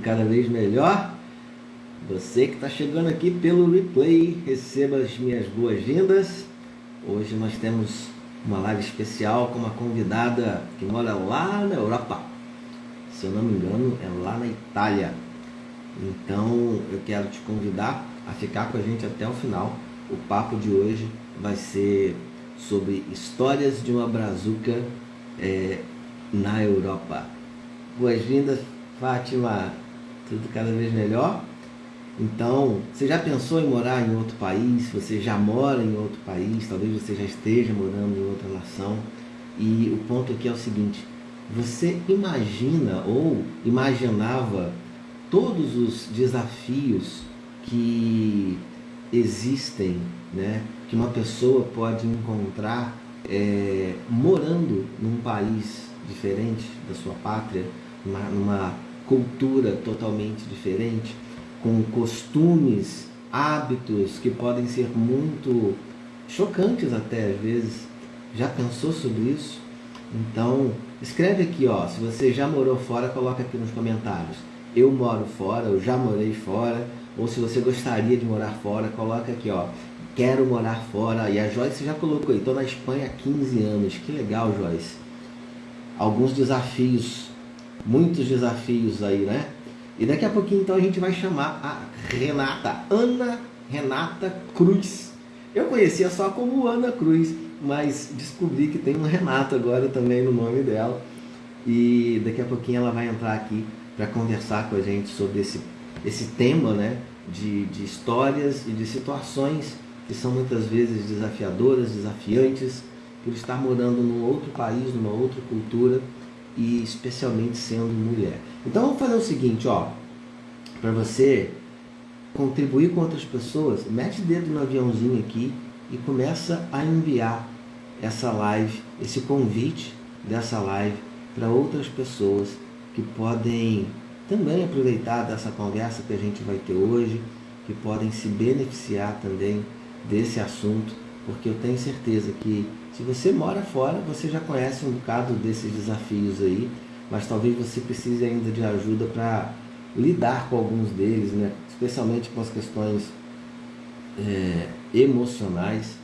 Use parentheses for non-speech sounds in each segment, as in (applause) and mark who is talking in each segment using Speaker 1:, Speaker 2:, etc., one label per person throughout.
Speaker 1: cada vez melhor. Você que está chegando aqui pelo replay, receba as minhas boas-vindas. Hoje nós temos uma live especial com uma convidada que mora lá na Europa. Se eu não me engano, é lá na Itália. Então eu quero te convidar a ficar com a gente até o final. O papo de hoje vai ser sobre histórias de uma brazuca é, na Europa. Boas-vindas, Fátima tudo cada vez melhor. Então, você já pensou em morar em outro país? Você já mora em outro país? Talvez você já esteja morando em outra nação. E o ponto aqui é o seguinte: você imagina ou imaginava todos os desafios que existem, né? Que uma pessoa pode encontrar é, morando num país diferente da sua pátria, numa, numa cultura totalmente diferente, com costumes, hábitos que podem ser muito chocantes até às vezes. Já pensou sobre isso? Então, escreve aqui, ó, se você já morou fora, coloca aqui nos comentários. Eu moro fora, eu já morei fora, ou se você gostaria de morar fora, coloca aqui, ó, quero morar fora. E a Joyce já colocou aí, estou na Espanha há 15 anos. Que legal, Joyce. Alguns desafios muitos desafios aí, né? E daqui a pouquinho então a gente vai chamar a Renata, Ana Renata Cruz. Eu conhecia só como Ana Cruz, mas descobri que tem um Renato agora também no nome dela. E daqui a pouquinho ela vai entrar aqui para conversar com a gente sobre esse, esse tema, né? De, de histórias e de situações que são muitas vezes desafiadoras, desafiantes, por estar morando num outro país, numa outra cultura e especialmente sendo mulher. Então vamos fazer o seguinte, ó, para você contribuir com outras pessoas, mete o dedo no aviãozinho aqui e começa a enviar essa live, esse convite dessa live para outras pessoas que podem também aproveitar dessa conversa que a gente vai ter hoje, que podem se beneficiar também desse assunto, porque eu tenho certeza que se você mora fora, você já conhece um bocado desses desafios aí, mas talvez você precise ainda de ajuda para lidar com alguns deles, né? especialmente com as questões é, emocionais.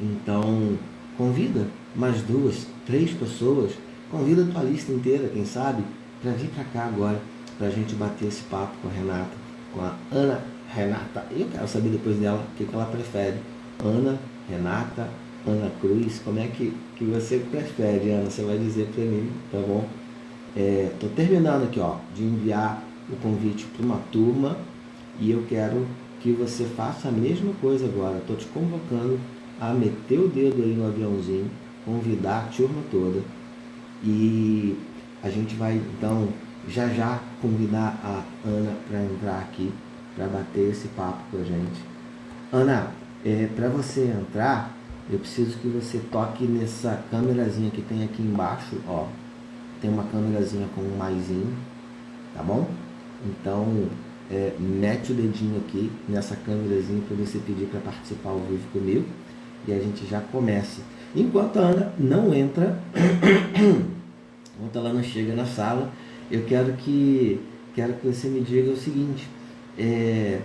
Speaker 1: Então, convida mais duas, três pessoas, convida a tua lista inteira, quem sabe, para vir para cá agora, para a gente bater esse papo com a Renata, com a Ana Renata. Eu quero saber depois dela o que, que ela prefere. Ana, Renata, Ana Cruz, como é que, que você prefere, Ana? Você vai dizer para mim, tá bom? É, terminando aqui, ó, de enviar o convite para uma turma e eu quero que você faça a mesma coisa agora. Estou te convocando a meter o dedo aí no aviãozinho, convidar a turma toda e a gente vai então já já convidar a Ana para entrar aqui para bater esse papo com a gente. Ana, é, para você entrar, eu preciso que você toque nessa câmerazinha que tem aqui embaixo, ó. Tem uma câmerazinha com um maisinho, tá bom? Então, é, mete o dedinho aqui nessa câmerazinha para você pedir para participar ao vivo comigo. E a gente já começa. Enquanto a Ana não entra, (coughs) enquanto ela não chega na sala, eu quero que, quero que você me diga o seguinte. É,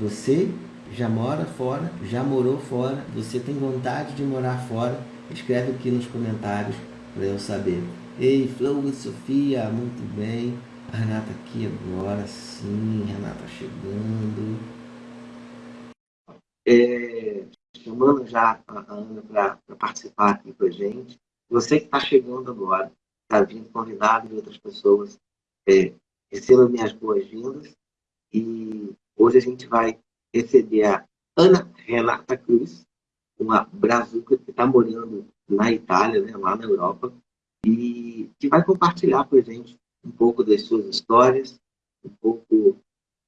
Speaker 1: você já mora fora, já morou fora, você tem vontade de morar fora, escreve aqui nos comentários para eu saber. Ei, Flor e Sofia, muito bem. A Renata aqui agora, sim, Renata chegando. É, chamando já a Ana para participar aqui com a gente. Você que está chegando agora, está vindo convidado de outras pessoas, é, receba minhas boas-vindas. E hoje a gente vai receber a Ana Renata Cruz, uma brazuca que está morando na Itália, né, lá na Europa, e que vai compartilhar com a gente um pouco das suas histórias, um pouco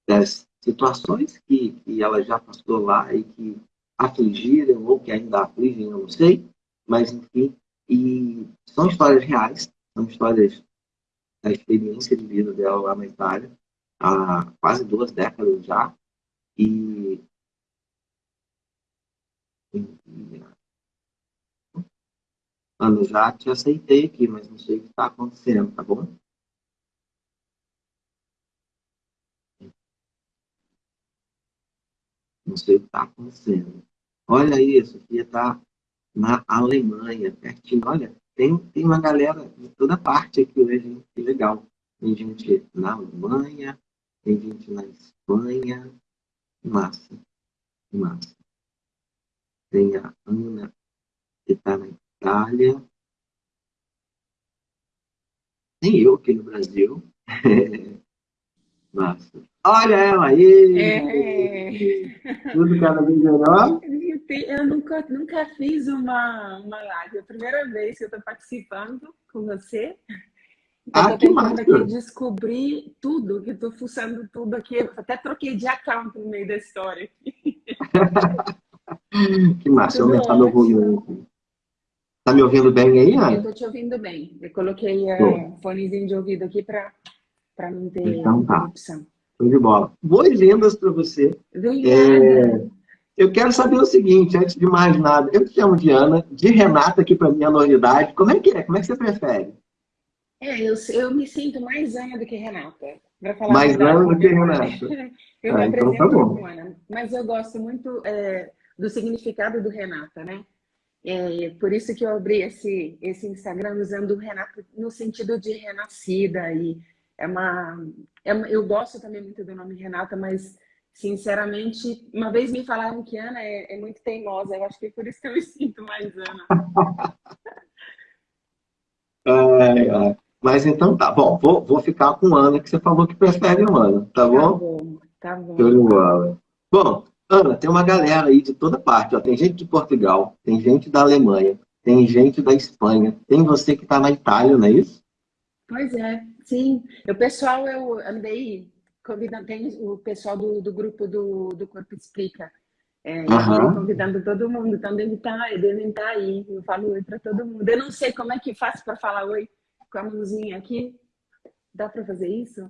Speaker 1: das situações que, que ela já passou lá e que afligiram ou que ainda afligem, eu não sei, mas enfim, e são histórias reais, são histórias da experiência de vida dela lá na Itália, há quase duas décadas já, e Olha, eu já te aceitei aqui, mas não sei o que está acontecendo, tá bom? Não sei o que está acontecendo. Olha isso, aqui está na Alemanha, pertinho. Olha, tem, tem uma galera de toda parte aqui hoje, hein? que legal. Tem gente na Alemanha, tem gente na Espanha. Massa, massa. Tem a Ana, que está na Itália. Tem eu aqui no Brasil. (laughs) massa. Olha ela aí! É. Tudo cada vez melhor?
Speaker 2: Eu nunca, nunca fiz uma, uma live. É a primeira vez que eu estou participando com você. Então, ah, que massa! aqui descobrir tudo, que estou fuçando tudo aqui. Eu até troquei de account no meio da história. (laughs)
Speaker 1: que massa, eu aumentar meu volume. Tá me ouvindo bem aí, Ana?
Speaker 2: Eu tô te ouvindo bem. Eu coloquei o uh, fonezinho de ouvido aqui para não ter
Speaker 1: então, tá. Show de bola. Boas-vindas para você. É, eu quero saber o seguinte, antes de mais nada. Eu te chamo de Ana, de Renata, aqui para minha novidade. Como é que é? Como é que você prefere?
Speaker 2: É, eu, eu me sinto mais Ana do que Renata.
Speaker 1: mais Ana do que Renata. (laughs)
Speaker 2: eu ah, me então apresento tá como Ana. Mas eu gosto muito é, do significado do Renata, né? É, por isso que eu abri esse, esse Instagram usando o Renato no sentido de renascida. E é uma, é uma, eu gosto também muito do nome Renata, mas sinceramente, uma vez me falaram que Ana é, é muito teimosa. Eu acho que é por isso que eu me (laughs) sinto mais Ana.
Speaker 1: ai, ai. Mas então tá, bom, vou, vou ficar com Ana, que você falou que prefere o Ana, tá, tá bom? Tá bom,
Speaker 2: tá bom.
Speaker 1: Bom, Ana, tem uma galera aí de toda parte. Ó. Tem gente de Portugal, tem gente da Alemanha, tem gente da Espanha, tem você que está na Itália, não é isso?
Speaker 2: Pois é, sim. O pessoal, eu andei convidando, tem o pessoal do, do grupo do, do Corpo Explica. É, uhum. convidando todo mundo, então deve estar, tá, devem estar tá aí. Eu falo oi para todo mundo. Eu não sei como é que faço para falar oi com a mãozinha aqui. Dá para fazer isso?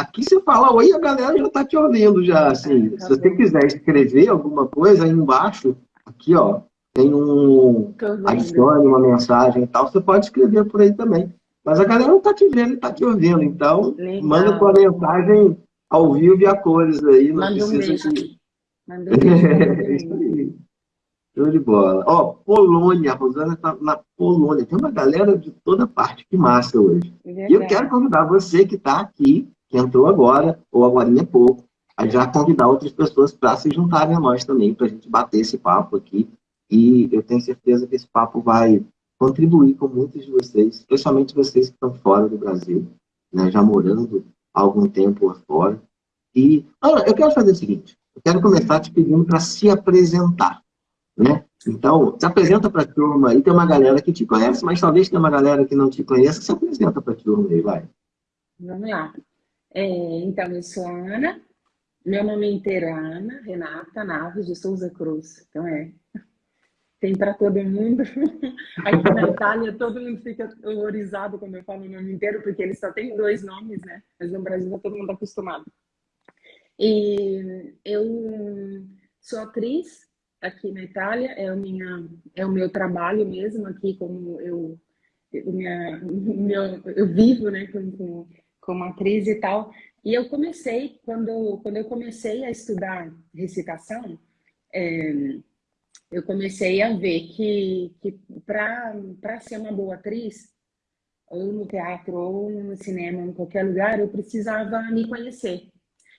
Speaker 1: Aqui você fala oi, a galera já está te ouvindo já, assim. Tá se você quiser escrever alguma coisa aí embaixo, aqui, ó, tem um adicione uma mensagem e tal, você pode escrever por aí também. Mas a galera não está te vendo, está te ouvindo, então Legal. manda tua mensagem ao vivo e a cores aí. Não
Speaker 2: manda um beijo.
Speaker 1: Que... Manda um (laughs) beijo. Show de bola. Ó, Polônia, a Rosana está na Polônia. Tem uma galera de toda parte, que massa hoje. É e eu quero convidar você que está aqui que entrou agora, ou agora em pouco, a já convidar outras pessoas para se juntarem a nós também, para a gente bater esse papo aqui. E eu tenho certeza que esse papo vai contribuir com muitos de vocês, especialmente vocês que estão fora do Brasil, né, já morando há algum tempo lá fora. E, Ana, eu quero fazer o seguinte, eu quero começar te pedindo para se apresentar, né? Então, se apresenta para a turma aí, tem uma galera que te conhece, mas talvez tenha uma galera que não te conheça, se apresenta para a turma aí, vai.
Speaker 2: Vamos lá. É, então, eu sou Ana, meu nome inteiro é Ana Renata Naves de Souza Cruz. Então, é, tem para todo mundo. (laughs) Aqui na Itália, todo mundo fica horrorizado quando eu falo o nome inteiro, porque eles só têm dois nomes, né? Mas no Brasil tá todo mundo acostumado. E eu sou atriz aqui na Itália, é, o minha, é o meu trabalho mesmo aqui, como eu, minha, meu, eu vivo, né, com, com como atriz e tal. E eu comecei, quando, quando eu comecei a estudar recitação, é, eu comecei a ver que, que para ser uma boa atriz, ou no teatro, ou no cinema, em qualquer lugar, eu precisava me conhecer.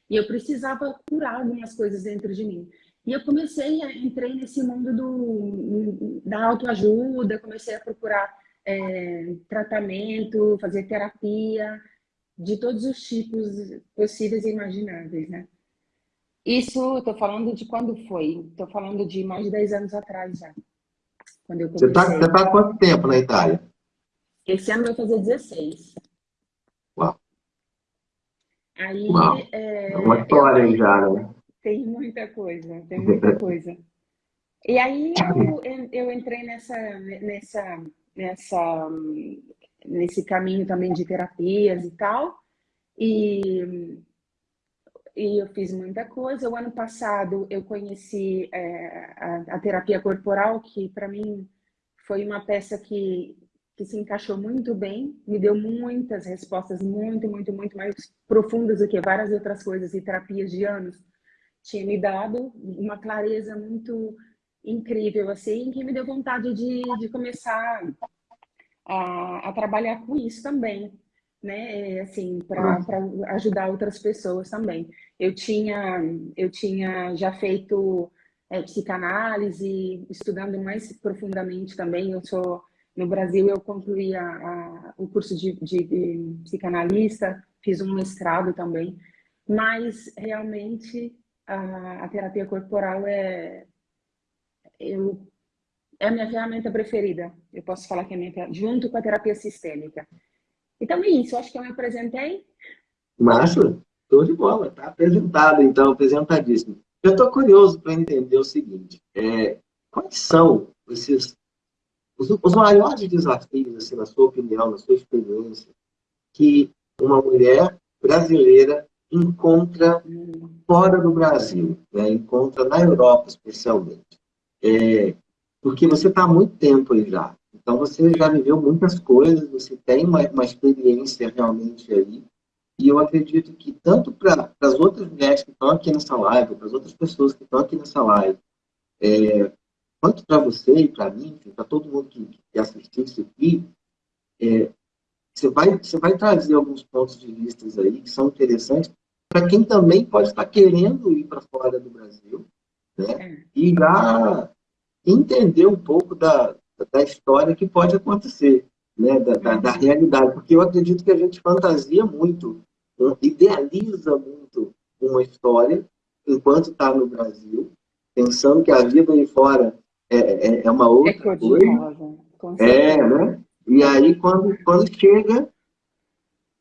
Speaker 2: E eu precisava curar algumas coisas dentro de mim. E eu comecei, a, entrei nesse mundo do, da autoajuda, comecei a procurar é, tratamento, fazer terapia, de todos os tipos possíveis e imagináveis, né? Isso, estou falando de quando foi? Estou falando de mais de 10 anos atrás já.
Speaker 1: Quando eu Você está tá há quanto tempo na Itália?
Speaker 2: Esse ano vai fazer 16.
Speaker 1: Uau.
Speaker 2: Aí,
Speaker 1: Uau. É, é uma história aí já, né?
Speaker 2: Tem muita coisa, tem muita (laughs) coisa. E aí eu, eu entrei nessa, nessa, nessa nesse caminho também de terapias e tal. E, e eu fiz muita coisa. O ano passado eu conheci é, a, a, terapia corporal, que para mim foi uma peça que, que se encaixou muito bem, me deu muitas respostas muito, muito, muito mais profundas do que várias outras coisas e terapias de anos tinha me dado uma clareza muito incrível, assim, que me deu vontade de, de começar a, a trabalhar com isso também, né, é, assim, para ajudar outras pessoas também. Eu tinha, eu tinha já feito é, psicanálise, estudando mais profundamente também, eu sou, no Brasil eu concluí a, a, o curso de, de, de psicanalista, fiz um mestrado também, mas realmente a, a terapia corporal é, eu, é a minha ferramenta preferida. Eu posso falar que é minha, junto com a terapia sistêmica. Então é isso, acho que eu me apresentei.
Speaker 1: Márcio, estou de bola, tá apresentado então, apresentadíssimo. Eu estou curioso para entender o seguinte, é, quais são esses, os, os maiores desafios, assim, na sua opinião, na sua experiência, que uma mulher brasileira encontra fora do Brasil, né? encontra na Europa especialmente. É, porque você está há muito tempo aí já. Então você já viveu muitas coisas, você tem uma, uma experiência realmente aí. E eu acredito que tanto para as outras mulheres que estão aqui nessa live, para as outras pessoas que estão aqui nessa live, é, quanto para você e para mim, para todo mundo que, que assistiu isso aqui, é, você vai, você vai trazer alguns pontos de vista aí que são interessantes para quem também pode estar querendo ir para fora do Brasil, né? É. E já entender um pouco da, da história que pode acontecer, né? Da, da, da, realidade. Porque eu acredito que a gente fantasia muito, idealiza muito uma história enquanto está no Brasil, pensando que a vida aí fora é, é, é uma outra é coisa. É, né? E aí, quando, quando chega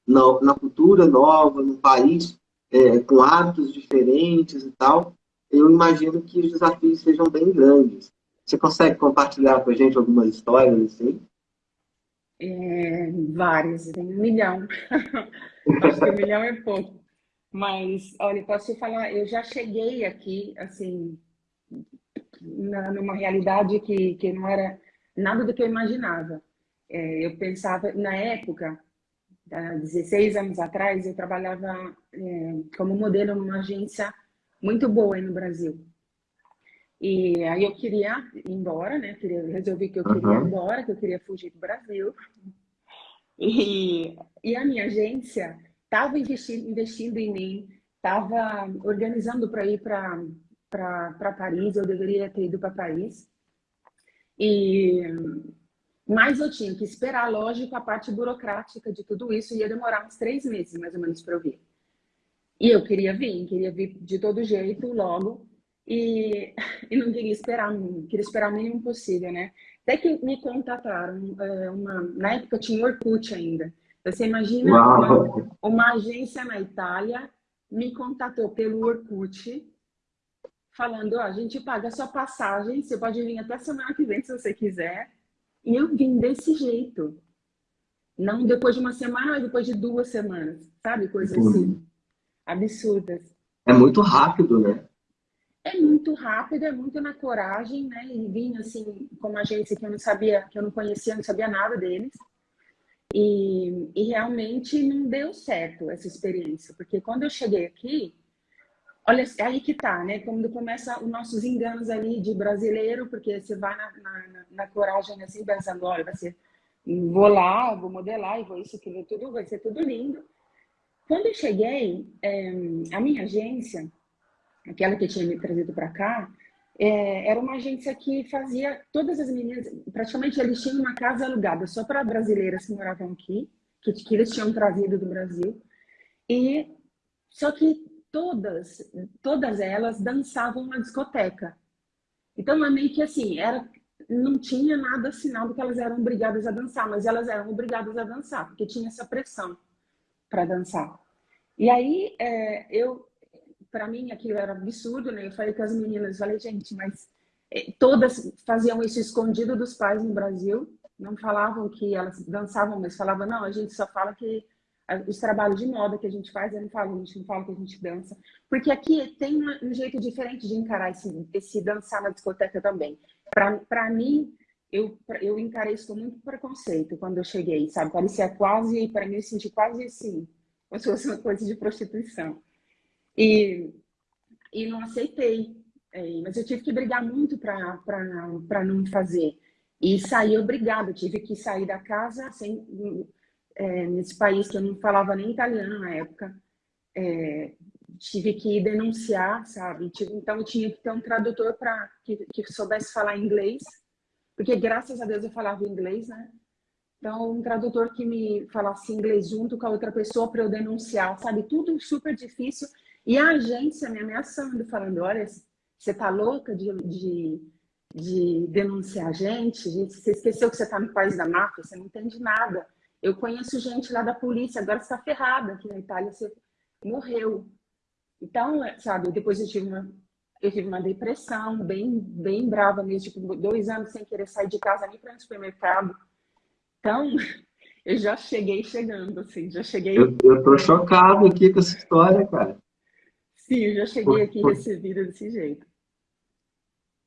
Speaker 1: na, na cultura nova, no país é, com hábitos diferentes e tal, eu imagino que os desafios sejam bem grandes. Você consegue compartilhar com a gente algumas histórias assim?
Speaker 2: É, várias, tem um milhão. (laughs) Acho que um milhão é pouco. Mas, olha, posso te falar, eu já cheguei aqui, assim, na, numa realidade que, que não era nada do que eu imaginava. É, eu pensava, na época, há 16 anos atrás, eu trabalhava é, como modelo numa agência muito boa aí no Brasil. E aí eu queria ir embora, né? Queria, resolvi que eu queria ir embora, que eu queria fugir do Brasil. E, e a minha agência estava investindo, investindo em mim, estava organizando para ir para Paris, eu deveria ter ido para Paris. E mas eu tinha que esperar, lógico, a parte burocrática de tudo isso ia demorar uns três meses, mais ou menos, para eu vir. E eu queria vir, queria vir de todo jeito, logo, e, (laughs) e não queria esperar, queria esperar o mínimo possível, né? Até que me contataram, é, uma, na época tinha Orkut ainda. Você imagina uma, uma agência na Itália me contatou pelo Orkut, falando, ó, a gente paga a sua passagem, você pode vir até semana que vem se você quiser, e eu vim desse jeito. Não depois de uma semana, mas depois de duas semanas. Sabe? Coisas assim. Absurdas.
Speaker 1: É muito rápido, né?
Speaker 2: É muito rápido, é muito na coragem, né? E vim assim, com uma agência que eu não sabia, que eu não conhecia, não sabia nada deles. E, e realmente não deu certo essa experiência, porque quando eu cheguei aqui, Olha, é aí que tá, né? Quando começa os nossos enganos ali de brasileiro, porque você vai na, na, na coragem assim, pensando, olha, vai ser, vou lá, vou modelar e vou isso, aquilo, tudo, vai ser tudo lindo. Quando eu cheguei, é, a minha agência, aquela que tinha me trazido para cá, é, era uma agência que fazia todas as meninas, praticamente eles tinham uma casa alugada só para brasileiras que moravam aqui, que, que eles tinham trazido do Brasil. E só que todas, todas elas dançavam na discoteca. Então, é meio que assim, era, não tinha nada assinado que elas eram obrigadas a dançar, mas elas eram obrigadas a dançar, porque tinha essa pressão para dançar. E aí, é, eu, para mim, aquilo era absurdo, né? Eu falei com as meninas, falei, gente, mas é, todas faziam isso escondido dos pais no Brasil, não falavam que elas dançavam, mas falavam, não, a gente só fala que os trabalhos de moda que a gente faz, eu não falo, a gente não fala que a gente dança, porque aqui tem um jeito diferente de encarar esse, esse dançar na discoteca também. Para mim, eu, eu encarei isso com muito preconceito quando eu cheguei, sabe? Parecia quase, para mim, eu senti quase assim, como se fosse uma coisa de prostituição. E, e não aceitei. É, mas eu tive que brigar muito para não fazer. E saí obrigada, tive que sair da casa sem, é, nesse país que eu não falava nem italiano na época. É, tive que denunciar, sabe? Então eu tinha que ter um tradutor para que, que soubesse falar inglês, porque graças a Deus eu falava inglês, né? Então, um tradutor que me falasse inglês junto com a outra pessoa para eu denunciar, sabe? Tudo super difícil. E a agência me ameaçando, falando: olha, você tá louca de, de, de denunciar a gente? Você esqueceu que você está no país da máfia, você não entende nada. Eu conheço gente lá da polícia, agora você está ferrada aqui na Itália, você morreu. Então, sabe, depois eu tive uma, eu tive uma depressão bem, bem brava mesmo, tipo, dois anos sem querer sair de casa nem para no supermercado. Então, (laughs) eu já cheguei chegando, assim, já cheguei...
Speaker 1: Eu, eu tô chocado aqui com essa história, cara.
Speaker 2: Sim, eu já cheguei aqui recebida desse jeito.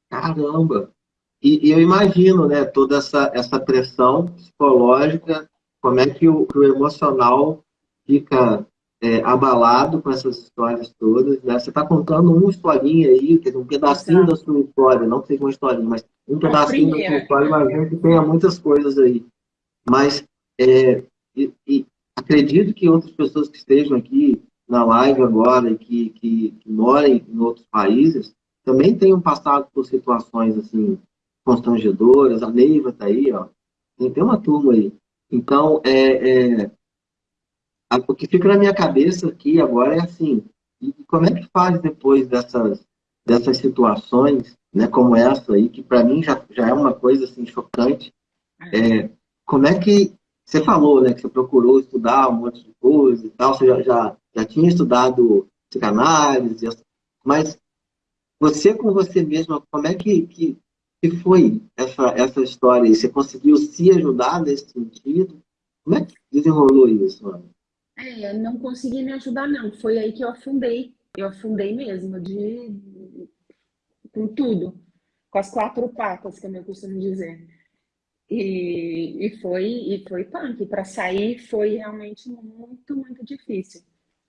Speaker 1: Caramba! E, e, eu imagino, né, toda essa, essa pressão psicológica, como é que o, o emocional fica é, abalado com essas histórias todas. Né? Você está contando uma historinha aí, um pedacinho Exato. da sua história, não que seja uma historinha, mas um pedacinho da sua história, imagino que tenha muitas coisas aí. Mas é, e, e acredito que outras pessoas que estejam aqui na live agora e que, que, que morem em outros países também tenham passado por situações assim constrangedoras. A Neiva está aí, ó. Tem, uma turma aí. Então, é, é, o que fica na minha cabeça aqui agora é assim, como é que faz depois dessas, dessas situações, né, como essa aí, que para mim já, já é uma coisa assim chocante, é, como é que, você falou, né, que você procurou estudar um monte de coisa e tal, você já, já, já tinha estudado psicanálise, mas você com você mesma, como é que, que, que foi essa, essa história? Você conseguiu se ajudar nesse sentido? Como é que desenrolou isso?
Speaker 2: É, não consegui me ajudar, não. Foi aí que eu afundei. Eu afundei mesmo, de com tudo. Com as quatro patas, como eu costumo dizer. E, e foi e foi punk. Para sair foi realmente muito, muito difícil.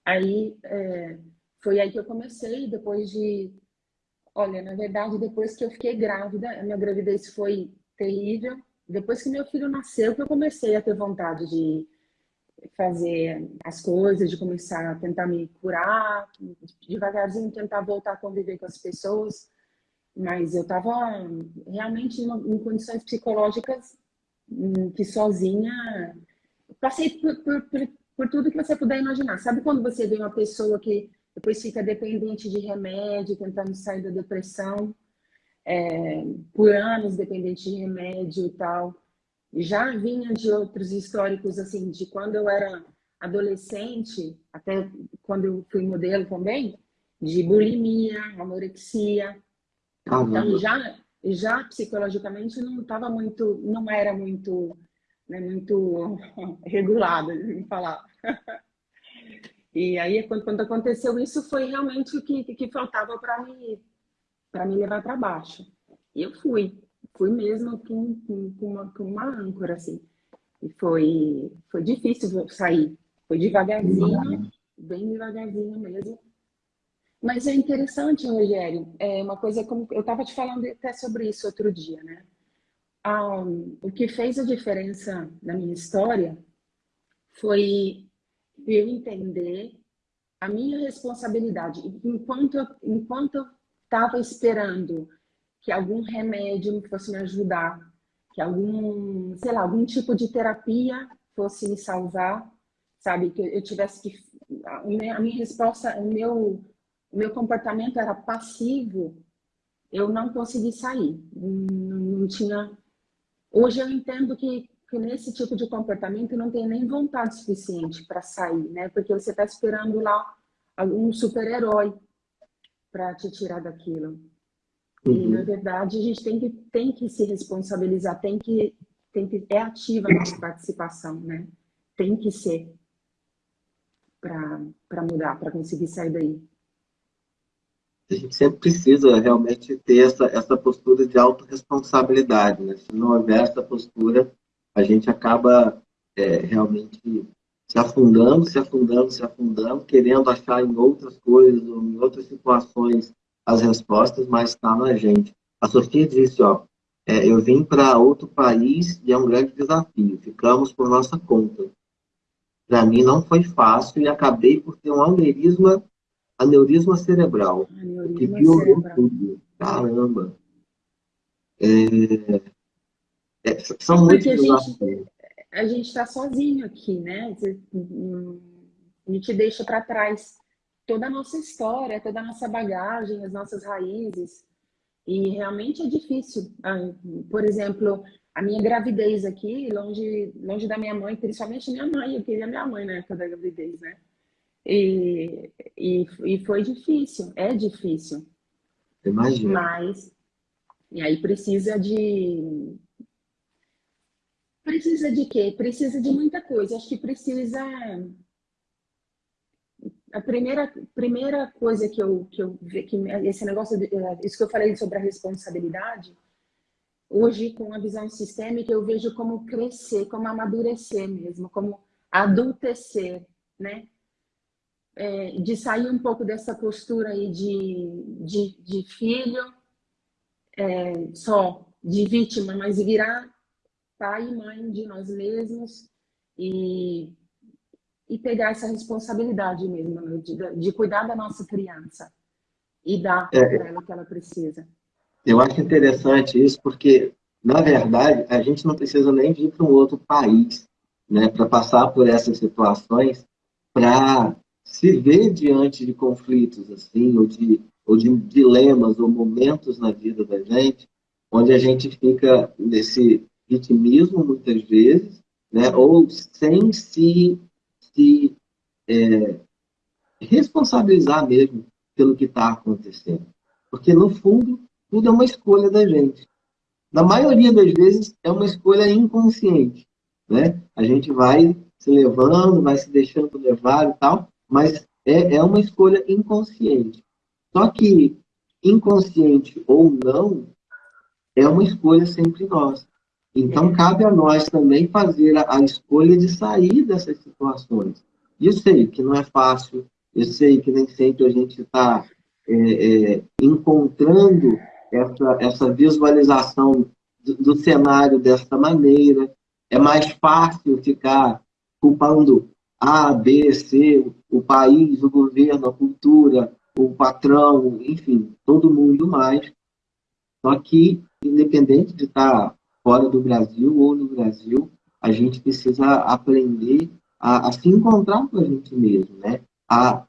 Speaker 2: Aí é, foi aí que eu comecei, depois de. Olha, na verdade, depois que eu fiquei grávida, a minha gravidez foi terrível. Depois que meu filho nasceu, que eu comecei a ter vontade de fazer as coisas, de começar a tentar me curar, devagarzinho tentar voltar a conviver com as pessoas. Mas eu estava realmente em, condições psicológicas hum, que sozinha passei por, por, por, por, tudo que você puder imaginar. Sabe quando você vê uma pessoa que depois fica dependente de remédio, tentando sair da depressão, é, por anos dependente de remédio e tal já vinha de outros históricos, assim, de quando eu era adolescente, até quando eu fui modelo também, de bulimia, anorexia. Ah, então, já, já psicologicamente não estava muito, não era muito, né, muito (laughs) regulado, em falar. (laughs) E aí, quando, quando aconteceu isso, foi realmente o que, que faltava para me, me levar para baixo. E eu fui fui mesmo com, com, com, uma, com uma âncora, assim. E foi, foi difícil sair. Foi devagarzinho, bem devagarzinho mesmo. Mas é interessante, Rogério, é uma coisa como eu estava te falando até sobre isso outro dia, né? Ah, o que fez a diferença na minha história foi eu entender a minha responsabilidade. Enquanto eu, enquanto eu estava esperando que algum remédio fosse me ajudar, que algum, sei lá, algum tipo de terapia fosse me salvar, sabe? Que eu tivesse que a minha resposta, o meu meu comportamento era passivo, eu não consegui sair. Não, não tinha Hoje eu entendo que, que nesse tipo de comportamento não tem nem vontade suficiente para sair, né? Porque você está esperando lá um super-herói para te tirar daquilo. Uhum. E, na verdade, a gente tem que, tem que se responsabilizar, tem que, tem que... É ativa a nossa participação, né? Tem que ser para mudar, para conseguir sair daí.
Speaker 1: A gente sempre precisa realmente ter essa, essa postura de autorresponsabilidade, né? Se não houver essa postura, a gente acaba é, realmente se afundando, se afundando, se afundando, querendo achar em outras coisas, ou em outras situações, as respostas, mas está na gente. A Sofia disse, ó, é, eu vim para outro país e é um grande desafio, ficamos por nossa conta. Para mim não foi fácil e acabei por ter um aneurisma, aneurisma cerebral, aneurisma que piorou cerebral. tudo. Caramba! É,
Speaker 2: é, são muitos desafios a gente está sozinho aqui, né? A gente deixa para trás toda a nossa história, toda a nossa bagagem, as nossas raízes. E realmente é difícil. Ah, por exemplo, a minha gravidez aqui, longe, longe da minha mãe, principalmente minha mãe, eu queria minha mãe na época da gravidez, né? E, e, e foi difícil, é difícil.
Speaker 1: Imagina.
Speaker 2: Mas, e aí precisa de, Precisa de quê? Precisa de muita coisa. Acho que precisa... A primeira, primeira coisa que eu, que eu que esse negócio, de, isso que eu falei sobre a responsabilidade, hoje com a visão sistêmica eu vejo como crescer, como amadurecer mesmo, como adultecer, né? É, de sair um pouco dessa postura aí de, de, de filho, é, só de vítima, mas virar pai e mãe de nós mesmos e, e pegar essa responsabilidade mesmo, né? de, de, cuidar da nossa criança e dar é, para ela o que ela precisa.
Speaker 1: Eu acho interessante isso, porque, na verdade, a gente não precisa nem vir para um outro país né, para passar por essas situações, para se ver diante de conflitos, assim, ou de, ou de dilemas, ou momentos na vida da gente, onde a gente fica nesse vitimismo, muitas vezes, né? ou sem se, se é, responsabilizar mesmo pelo que está acontecendo. Porque, no fundo, tudo é uma escolha da gente. Na maioria das vezes, é uma escolha inconsciente. Né? A gente vai se levando, vai se deixando levar e tal, mas é, é uma escolha inconsciente. Só que, inconsciente ou não, é uma escolha sempre nossa. Então, cabe a nós também fazer a, a escolha de sair dessas situações. E eu sei que não é fácil, eu sei que nem sempre a gente está é, é, encontrando essa, essa visualização do, do, cenário dessa maneira. É mais fácil ficar culpando A, B, C, o país, o governo, a cultura, o patrão, enfim, todo mundo mais. Só que, independente de estar fora do Brasil ou no Brasil, a gente precisa aprender a, a se encontrar com a gente mesmo, né? A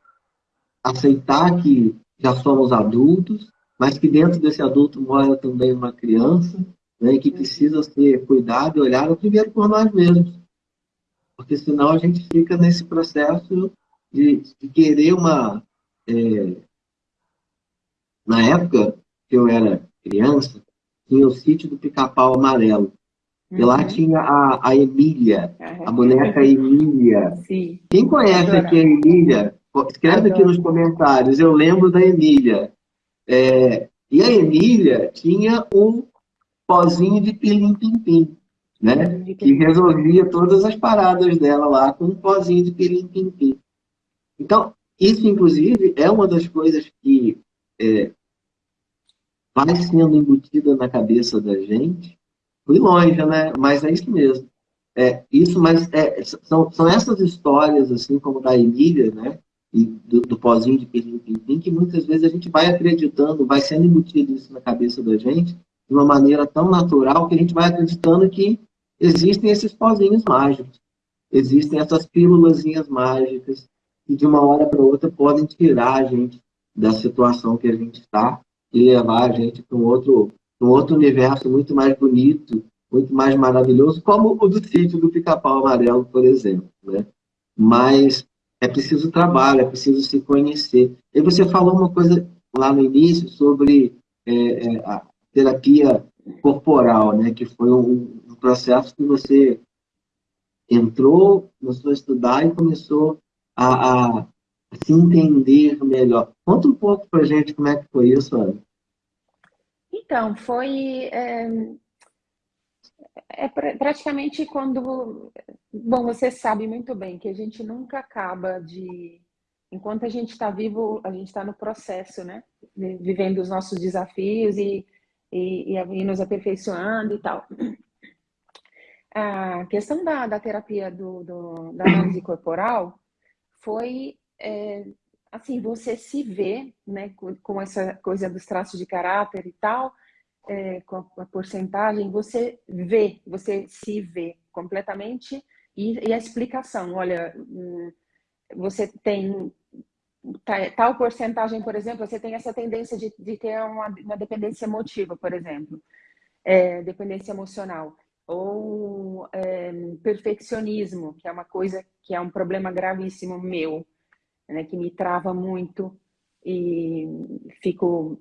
Speaker 1: aceitar que já somos adultos, mas que dentro desse adulto mora também uma criança, né, que precisa ser cuidado e olhado primeiro por nós mesmos. Porque senão a gente fica nesse processo de, de querer uma... É... Na época que eu era criança, tinha o sítio do Pica-Pau Amarelo. Uhum. E lá uhum. tinha a, a Emília, uhum. a boneca Emília. Sim. Quem conhece aqui a Emília, escreve aqui nos comentários, eu lembro da Emília. É, e a Emília tinha um pozinho de pilim-pim-pim, né? Que resolvia todas as paradas dela lá com um pozinho de pilim-pim-pim. Então, isso, inclusive, é uma das coisas que é, vai sendo embutida na cabeça da gente. Fui longe, né? Mas é isso mesmo. É, isso, mas é, são, são essas histórias, assim como da Emília, né? E do, do pozinho de Pirim Pim que muitas vezes a gente vai acreditando, vai sendo embutido isso na cabeça da gente de uma maneira tão natural que a gente vai acreditando que existem esses pozinhos mágicos, existem essas pílulas mágicas que de uma hora para outra podem tirar a gente da situação que a gente está e levar a gente para um outro, um outro universo muito mais bonito, muito mais maravilhoso, como o do sítio do Pica-Pau Amarelo, por exemplo. Né? Mas é preciso trabalho, é preciso se conhecer. E você falou uma coisa lá no início sobre é, é, a terapia corporal, né? que foi um, processo que você entrou, começou a estudar e começou a, a se entender melhor. Conta um pouco para gente como é que foi isso, Ana.
Speaker 2: Então, foi... É... é praticamente quando. Bom, você sabe muito bem que a gente nunca acaba de. Enquanto a gente está vivo, a gente está no processo, né? Vivendo os nossos desafios e, e, e, nos aperfeiçoando e tal. A questão da, da terapia do, do, da análise (clears throat) corporal foi é, assim, você se vê né, com, com, essa coisa dos traços de caráter e tal, é, com a, a, porcentagem, você vê, você se vê completamente e, e a explicação, olha, hum, você tem tal porcentagem, por exemplo, você tem essa tendência de, de ter uma, uma dependência emotiva, por exemplo, é, dependência emocional ou é, perfeccionismo, que é uma coisa que é um problema gravíssimo meu, né, que me trava muito e fico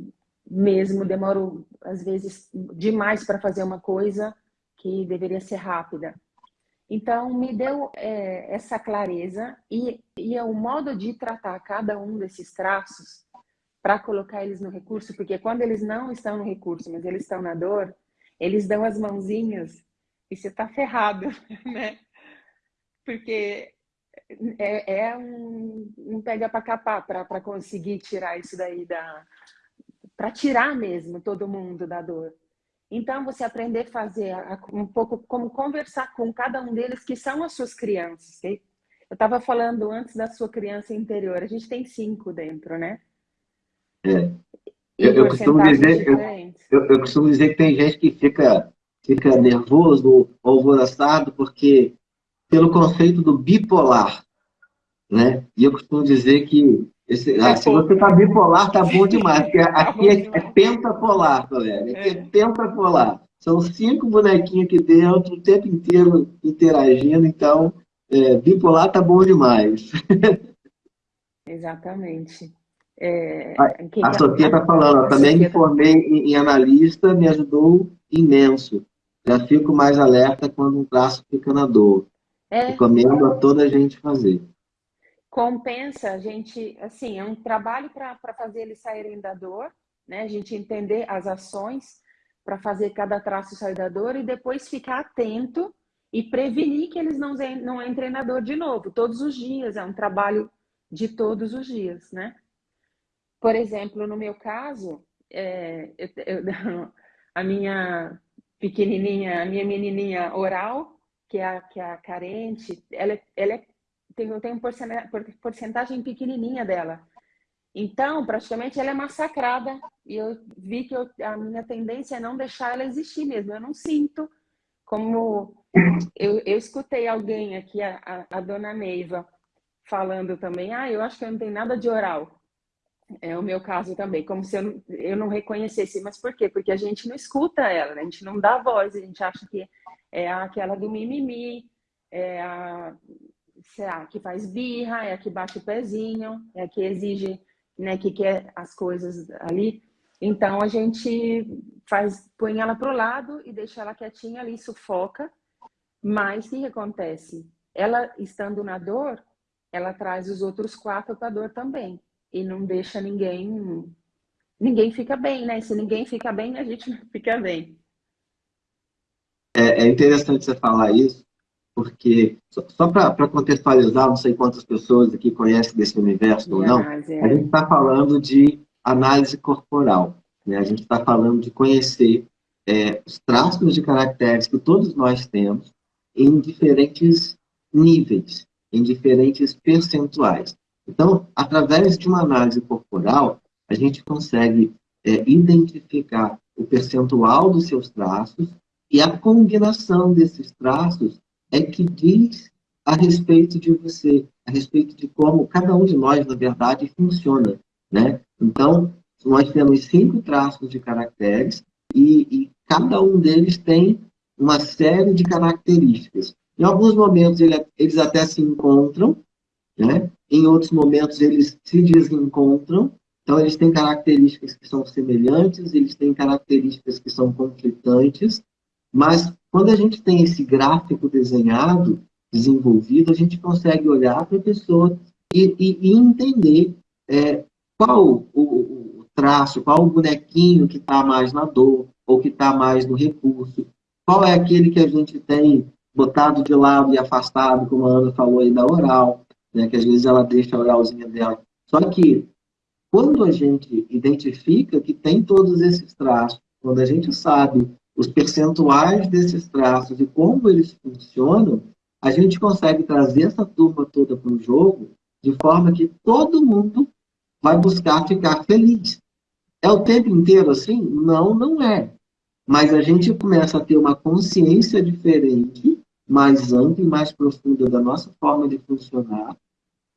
Speaker 2: mesmo, demoro às vezes demais para fazer uma coisa que deveria ser rápida. Então, me deu é, essa clareza e, e é o modo de tratar cada um desses traços para colocar eles no recurso, porque quando eles não estão no recurso, mas eles estão na dor, eles dão as mãozinhas e você está ferrado, (laughs) né? Porque é, é um, um pega para capar para conseguir tirar isso daí da. para tirar mesmo todo mundo da dor. Então, você aprender a fazer um pouco como conversar com cada um deles, que são as suas crianças. Okay? Eu estava falando antes da sua criança interior, a gente tem cinco dentro, né?
Speaker 1: É. Eu, eu, costumo dizer, eu, eu, eu, costumo dizer que tem gente que fica fica nervoso alvoroçado porque pelo conceito do bipolar, né? E eu costumo dizer que esse, ah, se você está bipolar, tá bom demais, porque (laughs) aqui é, é pentapolar, galera. Aqui é, é pentapolar. São cinco bonequinhos aqui dentro, o tempo inteiro interagindo, então é, bipolar tá bom demais. (laughs)
Speaker 2: Exatamente.
Speaker 1: É, a, a Sofia está falando, também me formei em, em analista, me ajudou imenso. Já fico mais alerta quando um traço fica na dor. É. Recomendo a toda a gente fazer.
Speaker 2: Compensa a gente, assim, é um trabalho para fazer eles saírem da dor, né? A gente entender as ações para fazer cada traço sair da dor e depois ficar atento e prevenir que eles não, não entrem na dor de novo, todos os dias. É um trabalho de todos os dias, né? Por exemplo, no meu caso, é, eu, eu, (laughs) a minha pequenininha, a minha menininha oral, que é a, que é a carente, ela, ela é, tem, tem uma porcentagem pequenininha dela. Então, praticamente, ela é massacrada. E eu vi que eu, a minha tendência é não deixar ela existir mesmo. Eu não sinto como... Eu, eu escutei alguém aqui, a, a, a dona Neiva, falando também, ah, eu acho que eu não tenho nada de oral. É o meu caso também, como se eu não, eu não reconhecesse. Mas por quê? Porque a gente não escuta ela, né? a gente não dá voz, a gente acha que é aquela do mimimi, é a, sei lá, que faz birra, é a que bate o pezinho, é a que exige, né, que quer as coisas ali. Então a gente faz, põe ela pro lado e deixa ela quietinha ali, sufoca. Mas o que acontece? Ela estando na dor, ela traz os outros quatro para a dor também e não deixa ninguém. Ninguém fica bem, né? Se ninguém fica bem, a gente (laughs) não fica bem.
Speaker 1: É, é interessante você falar isso, porque, só, só para contextualizar, não sei quantas pessoas aqui conhecem desse universo ou não, é. a gente está falando de análise corporal. Né? A gente está falando de conhecer é, os traços de caracteres que todos nós temos em diferentes níveis, em diferentes percentuais. Então, através de uma análise corporal, a gente consegue é, identificar o percentual dos seus traços e a combinação desses traços é que diz a respeito de você, a respeito de como cada um de nós, na verdade, funciona. Né? Então, nós temos cinco traços de caracteres e, e cada um deles tem uma série de características. Em alguns momentos, ele, eles até se encontram, né? Em outros momentos, eles se desencontram. Então, eles têm características que são semelhantes, eles têm características que são conflitantes. Mas, quando a gente tem esse gráfico desenhado, desenvolvido, a gente consegue olhar para a pessoa e, e, e entender é, qual o, o, traço, qual o bonequinho que está mais na dor, ou que está mais no recurso. qual é aquele que a gente tem botado de lado e afastado, como a Ana falou aí da oral, né, que às vezes ela deixa a oralzinha dela. Só que quando a gente identifica que tem todos esses traços, quando a gente sabe os percentuais desses traços e como eles funcionam, a gente consegue trazer essa turma toda para o jogo de forma que todo mundo vai buscar ficar feliz. É o tempo inteiro assim? Não, não é. Mas a gente começa a ter uma consciência diferente, mais ampla e mais profunda da nossa forma de funcionar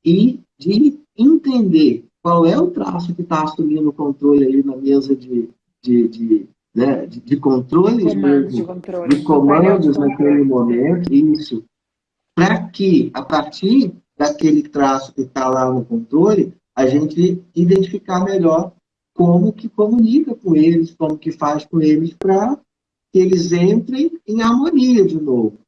Speaker 1: e de entender qual é o traço que está assumindo o controle ali na mesa de, de, de, né, de, de controle,
Speaker 2: comandos, de, controle,
Speaker 1: de comandos naquele momento, isso, para que, a partir daquele traço que está lá no controle, a gente identificar melhor como que comunica com eles, como que faz com eles para que eles entrem em harmonia de novo.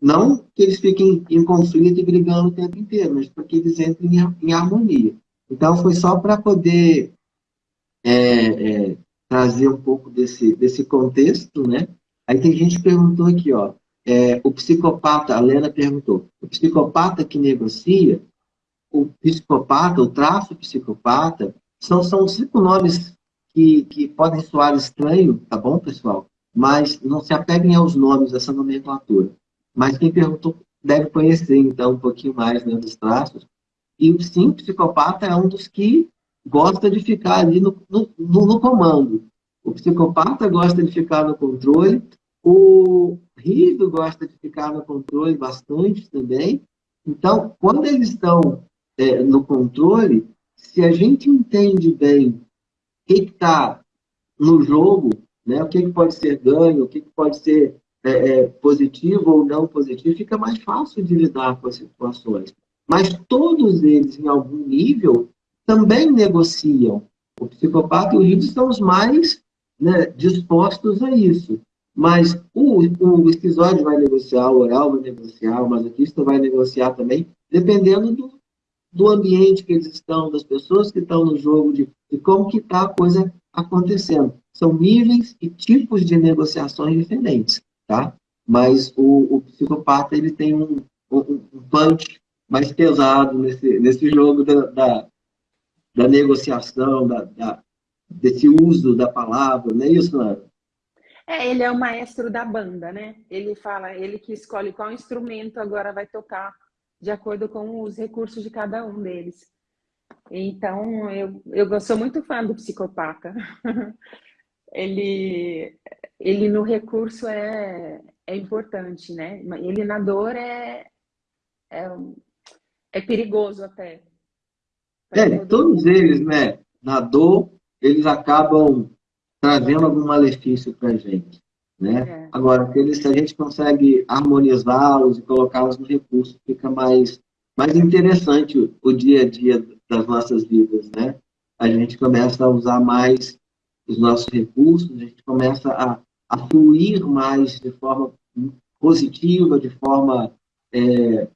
Speaker 1: Não que eles fiquem em conflito e brigando o tempo inteiro, mas para que eles entrem em, harmonia. Então, foi só para poder é, é, trazer um pouco desse, desse contexto, né? Aí tem gente que perguntou aqui, ó, é, o psicopata, a Lena perguntou, o psicopata que negocia, o psicopata, o traço psicopata, são, são cinco nomes que, que podem soar estranho, tá bom, pessoal? Mas não se apeguem aos nomes dessa nomenclatura. Mas quem perguntou deve conhecer, então, um pouquinho mais né, dos traços. E, sim, o psicopata é um dos que gosta de ficar ali no, no, no comando. O psicopata gosta de ficar no controle, o rígido gosta de ficar no controle bastante também. Então, quando eles estão é, no controle, se a gente entende bem o que está no jogo, né, o que, que, pode ser ganho, o que, que pode ser é, é, positivo ou não positivo, fica mais fácil de lidar com as situações. Mas todos eles, em algum nível, também negociam. O psicopata e o rígido são os mais né, dispostos a isso. Mas o, o esquizoide vai negociar, o oral vai negociar, o masoquista vai negociar também, dependendo do, do ambiente que eles estão, das pessoas que estão no jogo, de, de como que está a coisa acontecendo. São níveis e tipos de negociações diferentes, tá? Mas o, o psicopata, ele tem um, um, punch mais pesado nesse, nesse jogo da, da, da negociação, da, da, desse uso da palavra, não é isso, Ana?
Speaker 2: É, ele é o maestro da banda, né? Ele fala, ele que escolhe qual instrumento agora vai tocar de acordo com os recursos de cada um deles. Então, eu, eu sou muito fã do psicopata. (laughs) ele, ele no recurso é, é importante, né? Ele na dor é, é, é perigoso até.
Speaker 1: É, todos eles, né? Na dor, eles acabam trazendo algum malefício para a gente. Né? É. Agora, se a gente consegue harmonizá-los e colocá-los no recurso, fica mais, mais interessante o, o, dia a dia das nossas vidas. Né? A gente começa a usar mais os nossos recursos, a gente começa a, a fluir mais de forma positiva, de forma é,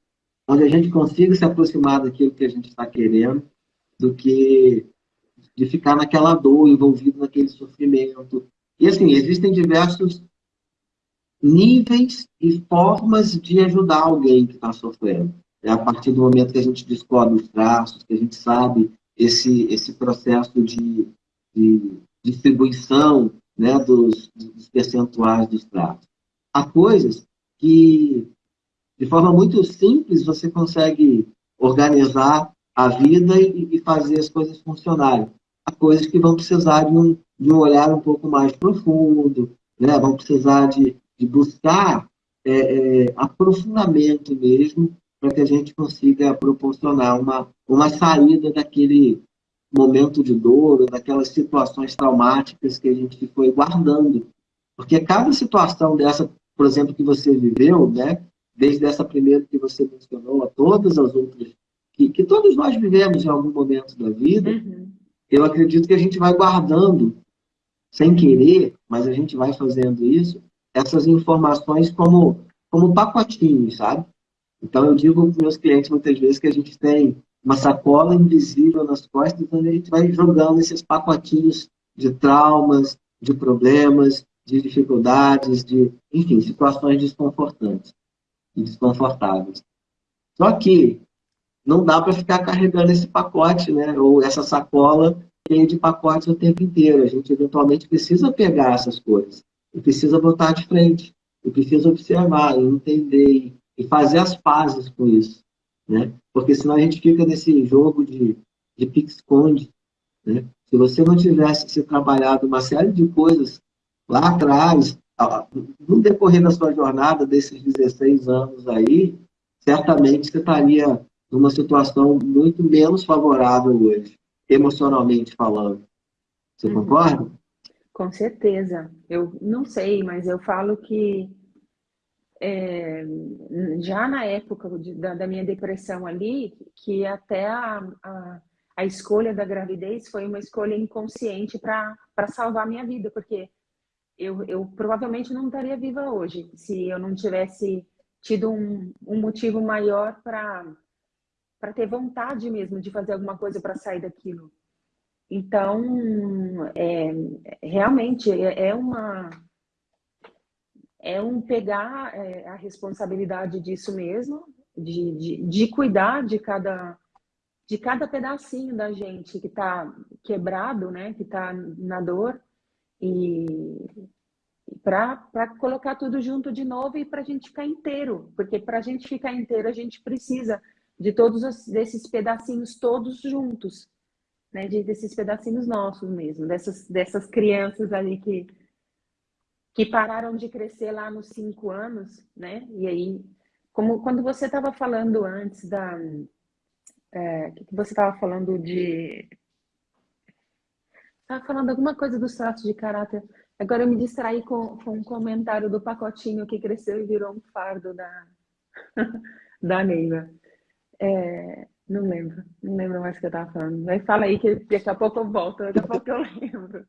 Speaker 1: onde a gente consiga se aproximar daquilo que a gente está querendo, do que de ficar naquela dor, envolvido naquele sofrimento. E assim, existem diversos níveis e formas de ajudar alguém que está sofrendo. É a partir do momento que a gente descobre os traços, que a gente sabe esse, esse processo de, de distribuição né, dos, dos percentuais dos traços. Há coisas que, de forma muito simples, você consegue organizar a vida e, e fazer as coisas funcionarem. Há coisas que vão precisar de um, de um olhar um pouco mais profundo, né? vão precisar de, de buscar é, é, aprofundamento mesmo, para que a gente consiga proporcionar uma, uma saída daquele momento de dor, daquelas situações traumáticas que a gente foi guardando. Porque cada situação dessa, por exemplo, que você viveu, né, desde essa primeira que você mencionou, a todas as outras, que, que todos nós vivemos em algum momento da vida, uhum. eu acredito que a gente vai guardando, sem querer, mas a gente vai fazendo isso, essas informações como, como pacotinhos, sabe? Então, eu digo para os meus clientes muitas vezes que a gente tem uma sacola invisível nas costas, onde a gente vai jogando esses pacotinhos de traumas, de problemas, de dificuldades, de, enfim, situações desconfortantes e desconfortáveis. Só que não dá para ficar carregando esse pacote, né? Ou essa sacola cheia de pacotes o tempo inteiro. A gente eventualmente precisa pegar essas coisas e precisa botar de frente, e precisa observar, entender e fazer as pazes com isso, né? Porque senão a gente fica nesse jogo de, de pique-esconde, né? Se você não tivesse se trabalhado uma série de coisas lá atrás, no decorrer da sua jornada desses 16 anos aí, certamente você estaria numa situação muito menos favorável hoje, emocionalmente falando. Você uhum. concorda?
Speaker 2: Com certeza. Eu não sei, mas eu falo que é, já na época de, da, da, minha depressão ali, que até a, a, a, escolha da gravidez foi uma escolha inconsciente para salvar minha vida, porque eu, eu provavelmente não estaria viva hoje se eu não tivesse tido um, um motivo maior para ter vontade mesmo de fazer alguma coisa para sair daquilo. Então, é, realmente é, é uma é um pegar é, a responsabilidade disso mesmo, de, de, de, cuidar de cada de cada pedacinho da gente que está quebrado, né, que está na dor e para colocar tudo junto de novo e para a gente ficar inteiro, porque para a gente ficar inteiro a gente precisa de todos esses pedacinhos todos juntos, né? De, desses pedacinhos nossos mesmo, dessas, dessas crianças ali que, que pararam de crescer lá nos cinco anos, né? E aí, como quando você estava falando antes da... É, que você estava falando de... Estava falando alguma coisa dos traços de caráter. Agora eu me distraí com, com um comentário do pacotinho que cresceu e virou um fardo da, (laughs) da Neiva. É, não lembro, não lembro mais o que eu estava falando. Mas fala aí que daqui a pouco eu volto, daqui a pouco eu lembro.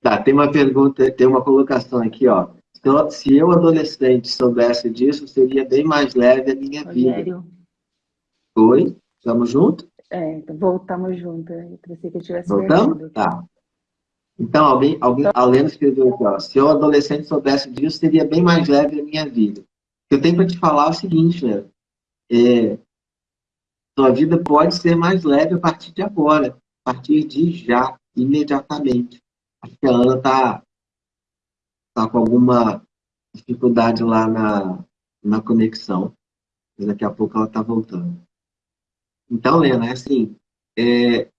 Speaker 1: Tá, tem uma pergunta, tem uma colocação aqui, ó. Se eu, adolescente, soubesse disso, seria bem mais leve a minha Rogério. vida. Oi? Estamos juntos?
Speaker 2: É, voltamos juntos. Eu pensei que eu tivesse
Speaker 1: Voltamos? Tá. Então, alguém, alguém então... a Lena escreveu aqui, ó. Se eu, adolescente, soubesse disso, seria bem mais leve a minha vida. Eu tenho para te falar o seguinte, né? é, sua vida pode ser mais leve a partir de agora, a partir de já, imediatamente. Acho que a Ana está tá com alguma dificuldade lá na, na conexão, mas daqui a pouco ela está voltando. Então, Lena, é assim, é,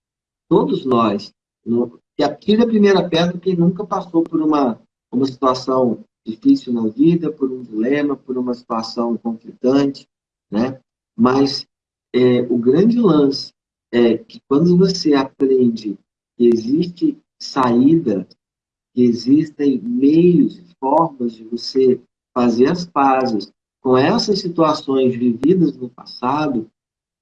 Speaker 1: todos nós, no, que atire a primeira pedra quem nunca passou por uma, uma situação difícil na vida, por um dilema, por uma situação conflitante, né? Mas é, o grande lance é que quando você aprende que existe saída, que existem meios, formas de você fazer as pazes com essas situações vividas no passado,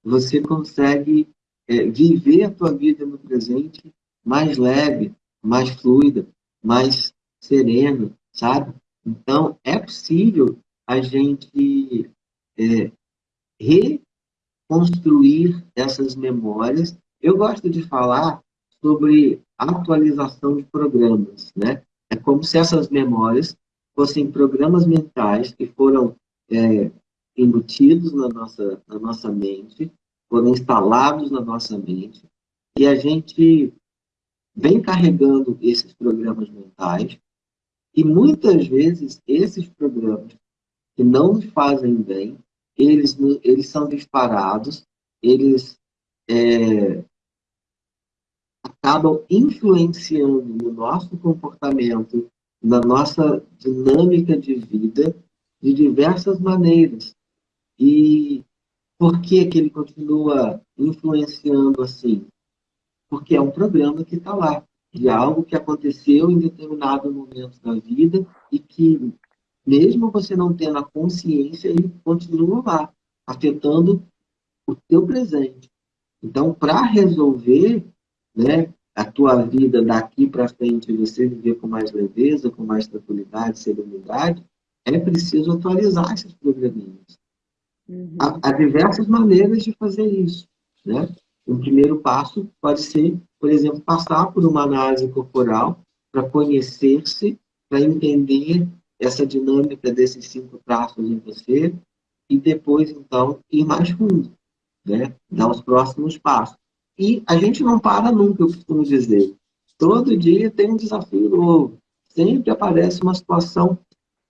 Speaker 1: você consegue é, viver a tua vida no presente mais leve, mais fluida, mais serena, sabe? Então, é possível a gente é, reconstruir essas memórias. Eu gosto de falar sobre atualização de programas, né? É como se essas memórias fossem programas mentais que foram é, embutidos na nossa, na nossa mente, foram instalados na nossa mente, e a gente vem carregando esses programas mentais, e muitas vezes esses programas que não nos fazem bem, eles, eles são disparados, eles é, acabam influenciando no nosso comportamento, na nossa dinâmica de vida, de diversas maneiras. E por que, que ele continua influenciando assim? Porque é um programa que está lá, de algo que aconteceu em determinado momento da vida e que mesmo você não tendo a consciência, ele continua lá, afetando o teu presente. Então, para resolver né, a tua vida daqui para frente, você viver com mais leveza, com mais tranquilidade, serenidade, é preciso atualizar esses programinhas. Uhum. Há, há, diversas maneiras de fazer isso. Né? Um primeiro passo pode ser, por exemplo, passar por uma análise corporal para conhecer-se para entender essa dinâmica desses cinco traços em você e depois, então, ir mais fundo, né? dar os próximos passos. E a gente não para nunca, eu costumo dizer. Todo dia tem um desafio novo. Sempre aparece uma situação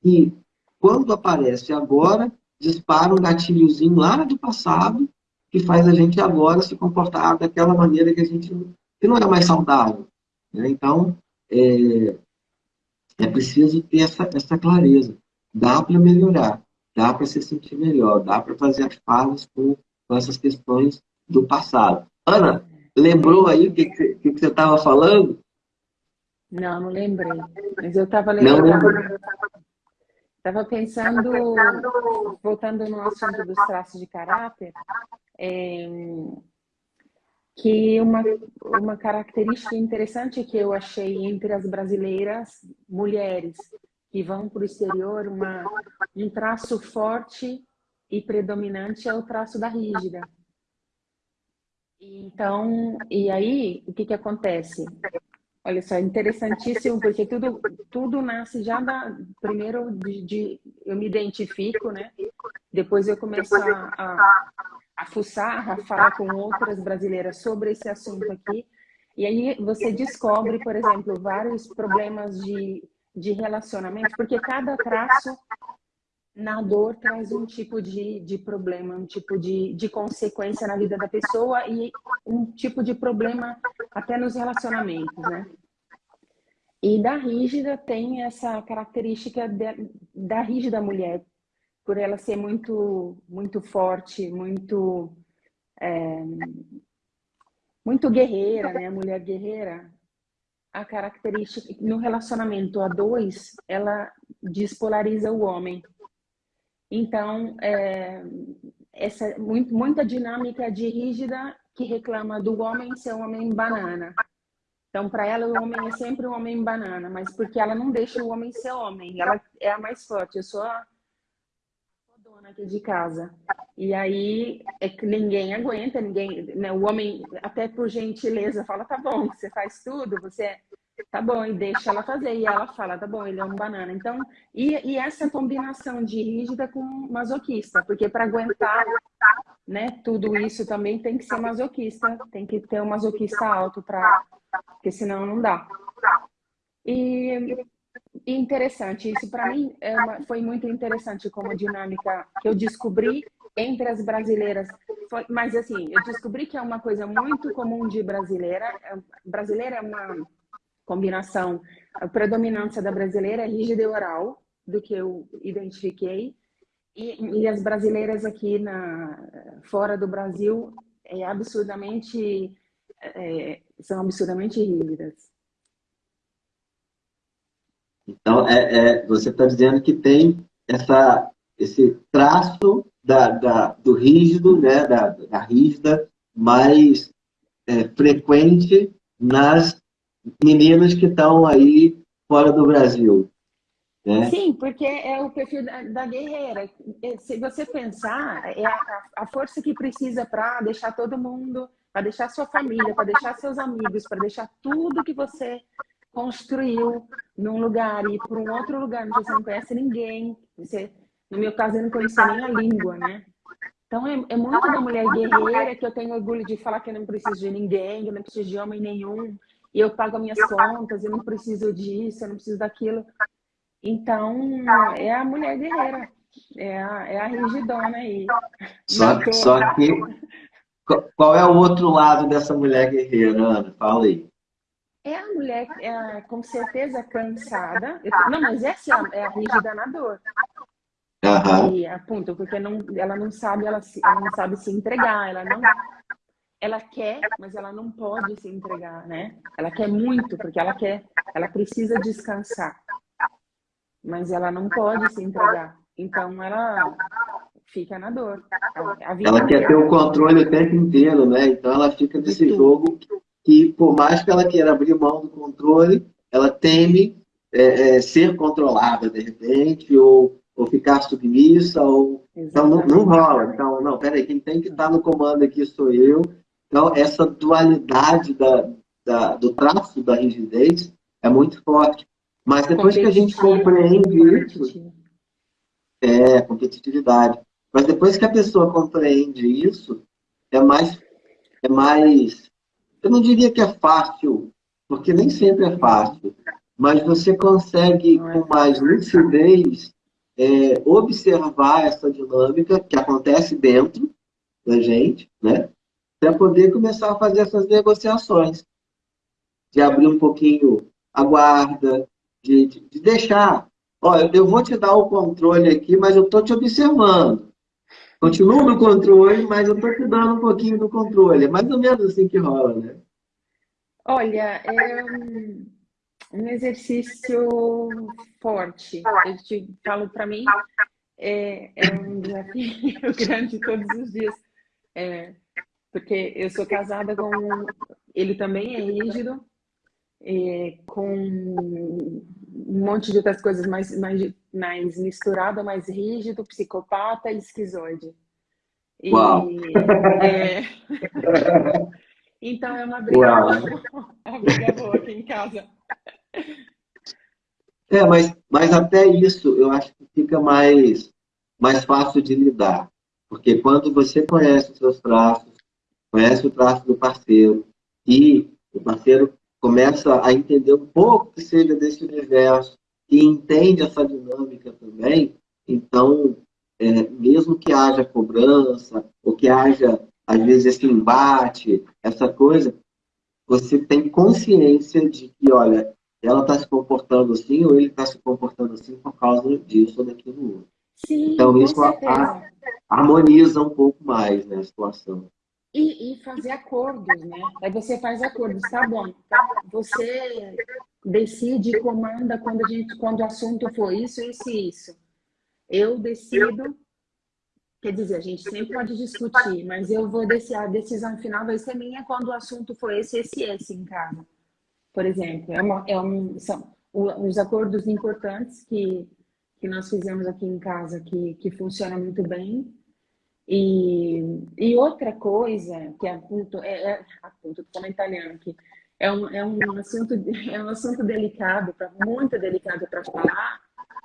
Speaker 1: que, quando aparece agora, dispara um gatilhozinho lá do passado que faz a gente agora se comportar daquela maneira que a gente que não é mais saudável. Né? Então, é, é preciso ter essa, essa clareza. Dá para melhorar, dá para se sentir melhor, dá para fazer as pazes com, com essas questões do passado. Ana, lembrou aí o que, que, que você estava falando?
Speaker 2: Não, não lembrei. Mas eu estava lembrando. Estava pensando, voltando no assunto dos traços de caráter, é, que uma, uma característica interessante que eu achei entre as brasileiras mulheres que vão para o exterior, uma, um traço forte e predominante é o traço da rígida. Então, e aí, o que, que acontece? Olha só, interessantíssimo, porque tudo, tudo nasce já da. Primeiro, de, de eu me identifico, né? Depois eu começo a, a, a fuçar, a falar com outras brasileiras sobre esse assunto aqui. E aí você descobre, por exemplo, vários problemas de, de relacionamento, porque cada traço na dor traz um tipo de, de problema, um tipo de, de consequência na vida da pessoa e um tipo de problema até nos relacionamentos, né? E da rígida tem essa característica de, da rígida mulher, por ela ser muito, muito forte, muito, é, muito guerreira, né? Mulher guerreira, a característica no relacionamento a dois, ela despolariza o homem. Então, é, essa muito, muita dinâmica de rígida que reclama do homem ser um homem banana. Então, para ela, o homem é sempre um homem banana, mas porque ela não deixa o homem ser homem, ela é a mais forte. Eu sou a, dona aqui de casa. E aí é que ninguém aguenta, ninguém, né? O homem, até por gentileza, fala: tá bom, você faz tudo, você tá bom, e deixa ela fazer. E ela fala, tá bom, ele é um banana. Então, e, e essa combinação de rígida com masoquista, porque para aguentar né, tudo isso também tem que ser masoquista, tem que ter um masoquista alto, pra, porque senão não dá. E, e interessante, isso para mim é uma, foi muito interessante como dinâmica que eu descobri entre as brasileiras. Foi, mas assim, eu descobri que é uma coisa muito comum de brasileira. É, brasileira é uma combinação, a predominância da brasileira é rígida e oral, do que eu identifiquei, e, e as brasileiras aqui na, fora do Brasil é absurdamente, é, são absurdamente rígidas.
Speaker 1: Então, é, é você está dizendo que tem essa, esse traço da, da, do rígido, né, da, da rígida, mais é, frequente nas meninas que estão aí fora do Brasil. Né?
Speaker 2: Sim, porque é o perfil da, da guerreira. É, se você pensar, é a, a força que precisa para deixar todo mundo, para deixar sua família, para deixar seus amigos, para deixar tudo que você construiu num lugar e para um outro lugar onde você não conhece ninguém. Você, no meu caso, eu não conhecia nem a língua, né? Então, é, é muito da mulher guerreira que eu tenho orgulho de falar que eu não preciso de ninguém, que eu não preciso de homem nenhum e eu pago minhas contas, eu não preciso disso, eu não preciso daquilo. Então, é a mulher guerreira, é a, é a rigidona aí.
Speaker 1: Só, tô... só que, qual é o outro lado dessa mulher guerreira, Ana? Fala aí.
Speaker 2: É a mulher, é, com certeza, cansada. Não, mas essa é a rígida na dor.
Speaker 1: Uhum.
Speaker 2: E, ponto, porque não, ela não sabe, ela, ela não sabe se entregar, ela não ela quer, mas ela não pode se entregar, né? Ela quer muito, porque ela quer, ela precisa descansar. Mas ela não pode se entregar. Então ela fica na dor.
Speaker 1: ela quer ter o controle o tempo inteiro, né? Então ela fica nesse jogo que, por mais que ela queira abrir mão do controle, ela teme é, é, ser controlada de repente, ou, ou ficar submissa, ou. Então não, não rola. Então, não, peraí, quem tem que estar no comando aqui sou eu, então, essa dualidade da, da, do traço da rigidez é muito forte. Mas depois que a gente compreende isso, é competitividade. Mas depois que a pessoa compreende isso, é mais, é mais, eu não diria que é fácil, porque nem sempre é fácil, mas você consegue é com mais lucidez é, observar essa dinâmica que acontece dentro da gente, né? Para poder começar a fazer essas negociações, de abrir um pouquinho a guarda, de, de, de deixar. Olha, eu vou te dar o controle aqui, mas eu estou te observando. Continuo no controle, mas eu estou te dando um pouquinho do controle. É mais ou menos assim que rola, né?
Speaker 2: Olha, é um, exercício forte. Eu te falo para mim, é, é, um desafio (laughs) grande todos os dias. É, porque eu sou casada com... Ele também é rígido, é, com um monte de outras coisas mais, mais, mais misturada, mais rígido, psicopata e esquizoide. E, é... (laughs) então é uma briga, boa, uma briga boa aqui em casa.
Speaker 1: É, mas, mas até isso eu acho que fica mais, mais fácil de lidar. Porque quando você conhece os seus traços, conhece o traço do parceiro, e o parceiro começa a entender um pouco que seja desse universo e entende essa dinâmica também, então, é, mesmo que haja cobrança, ou que haja, às vezes, esse embate, essa coisa, você tem consciência de que, olha, ela está se comportando assim, ou ele está se comportando assim por causa disso ou daquilo outro.
Speaker 2: Sim,
Speaker 1: então, isso a, harmoniza um pouco mais né, a situação.
Speaker 2: E, e, fazer acordos, né? Aí você faz acordos, tá bom. Você decide, comanda quando, a gente, quando o assunto for isso, isso e isso. Eu decido, quer dizer, a gente sempre pode discutir, mas eu vou decidir, a decisão final vai ser minha quando o assunto for esse, esse e esse em casa. Por exemplo, é, uma, é um, são os acordos importantes que, que nós fizemos aqui em casa, que, que funciona muito bem, e, e outra coisa que aponto, é, é, aponto, como italiano aqui, é um, é um assunto (laughs) é um assunto delicado, pra, muito delicado para falar,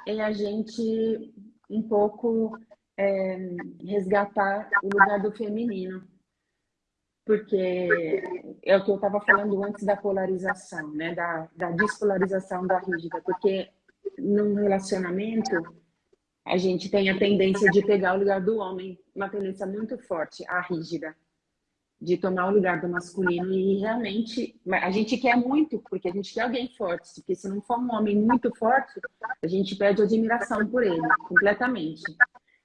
Speaker 2: é a gente um pouco é, resgatar o lugar do feminino, porque é o que eu estava falando antes da polarização, né, da, da despolarização da rígida, porque num relacionamento a gente tem a tendência de pegar o lugar do homem, uma tendência muito forte, a rígida, de tomar o lugar do masculino e realmente a gente quer muito, porque a gente quer alguém forte, porque se não for um homem muito forte, a gente perde admiração por ele, completamente.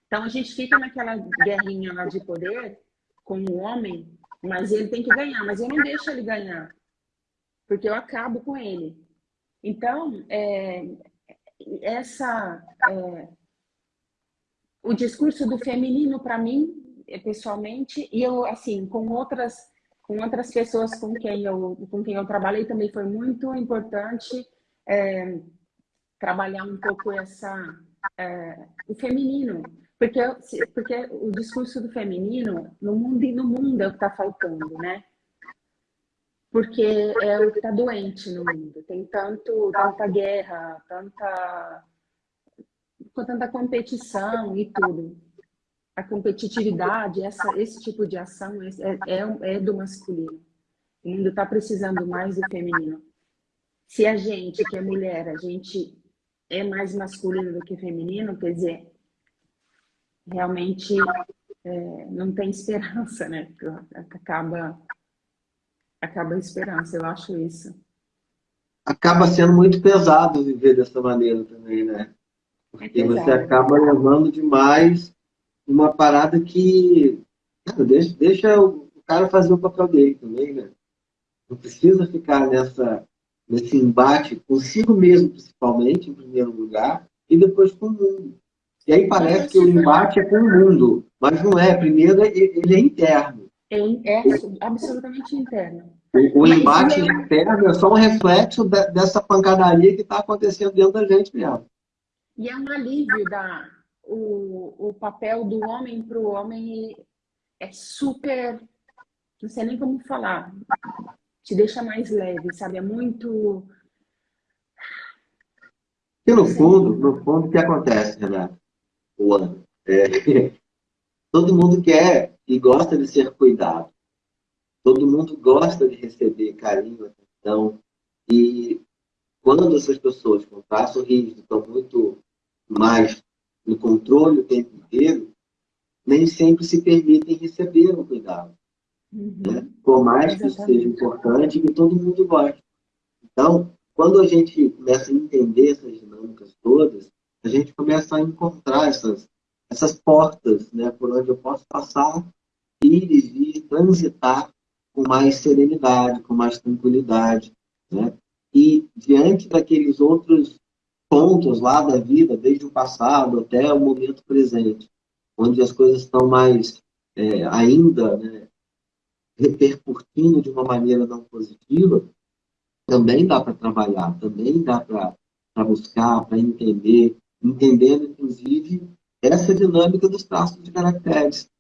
Speaker 2: Então a gente fica naquela guerrinha lá de poder com o homem, mas ele tem que ganhar, mas eu não deixo ele ganhar, porque eu acabo com ele. Então, é, essa é, o discurso do feminino para mim, eh, pessoalmente, e eu assim, com outras com outras pessoas com quem eu com quem eu trabalhei também foi muito importante é, trabalhar um pouco essa é, o feminino, porque porque o discurso do feminino no mundo e no mundo é o que está faltando, né? Porque é o que está doente no mundo. Tem tanto tanta guerra, tanta com tanta competição e tudo. A competitividade, essa, esse tipo de ação é, é, é do masculino. O mundo está precisando mais do feminino. Se a gente, que é mulher, a gente é mais masculino do que feminino, quer dizer, realmente é, não tem esperança, né? Acaba, acaba a esperança, eu acho isso.
Speaker 1: Acaba sendo muito pesado viver dessa maneira também, né? Porque você acaba levando demais uma parada que cara, deixa, deixa o cara fazer o papel dele também, né? Não precisa ficar nessa, nesse embate consigo mesmo, principalmente, em primeiro lugar, e depois com o mundo. E aí parece que o embate é com o mundo, mas não é. Primeiro, ele é interno.
Speaker 2: É, é absolutamente interno.
Speaker 1: O, o embate interno é só um reflexo de, dessa pancadaria que está acontecendo dentro da gente mesmo.
Speaker 2: E é um alívio da o, o papel do homem para o homem é super, não sei nem como falar, te deixa mais leve, sabe? É muito
Speaker 1: E no fundo, no fundo, o que acontece, Renato? Ano. É, (laughs) todo mundo quer e gosta de ser cuidado. Todo mundo gosta de receber carinho, atenção. E quando essas pessoas com traço rígido estão muito mais no controle o tempo inteiro, nem sempre se permitem receber o cuidado. Uhum. Né? Por mais que seja importante, que todo mundo goste. Então, quando a gente começa a entender essas dinâmicas todas, a gente começa a encontrar essas, essas portas né, por onde eu posso passar, ir e vir, transitar com mais serenidade, com mais tranquilidade. Né? E diante daqueles outros pontos lá da vida, desde o passado até o momento presente, onde as coisas estão mais é, ainda né, repercutindo de uma maneira não positiva, também dá para trabalhar, também dá para buscar, para entender, entendendo, inclusive, essa dinâmica dos traços de caracteres.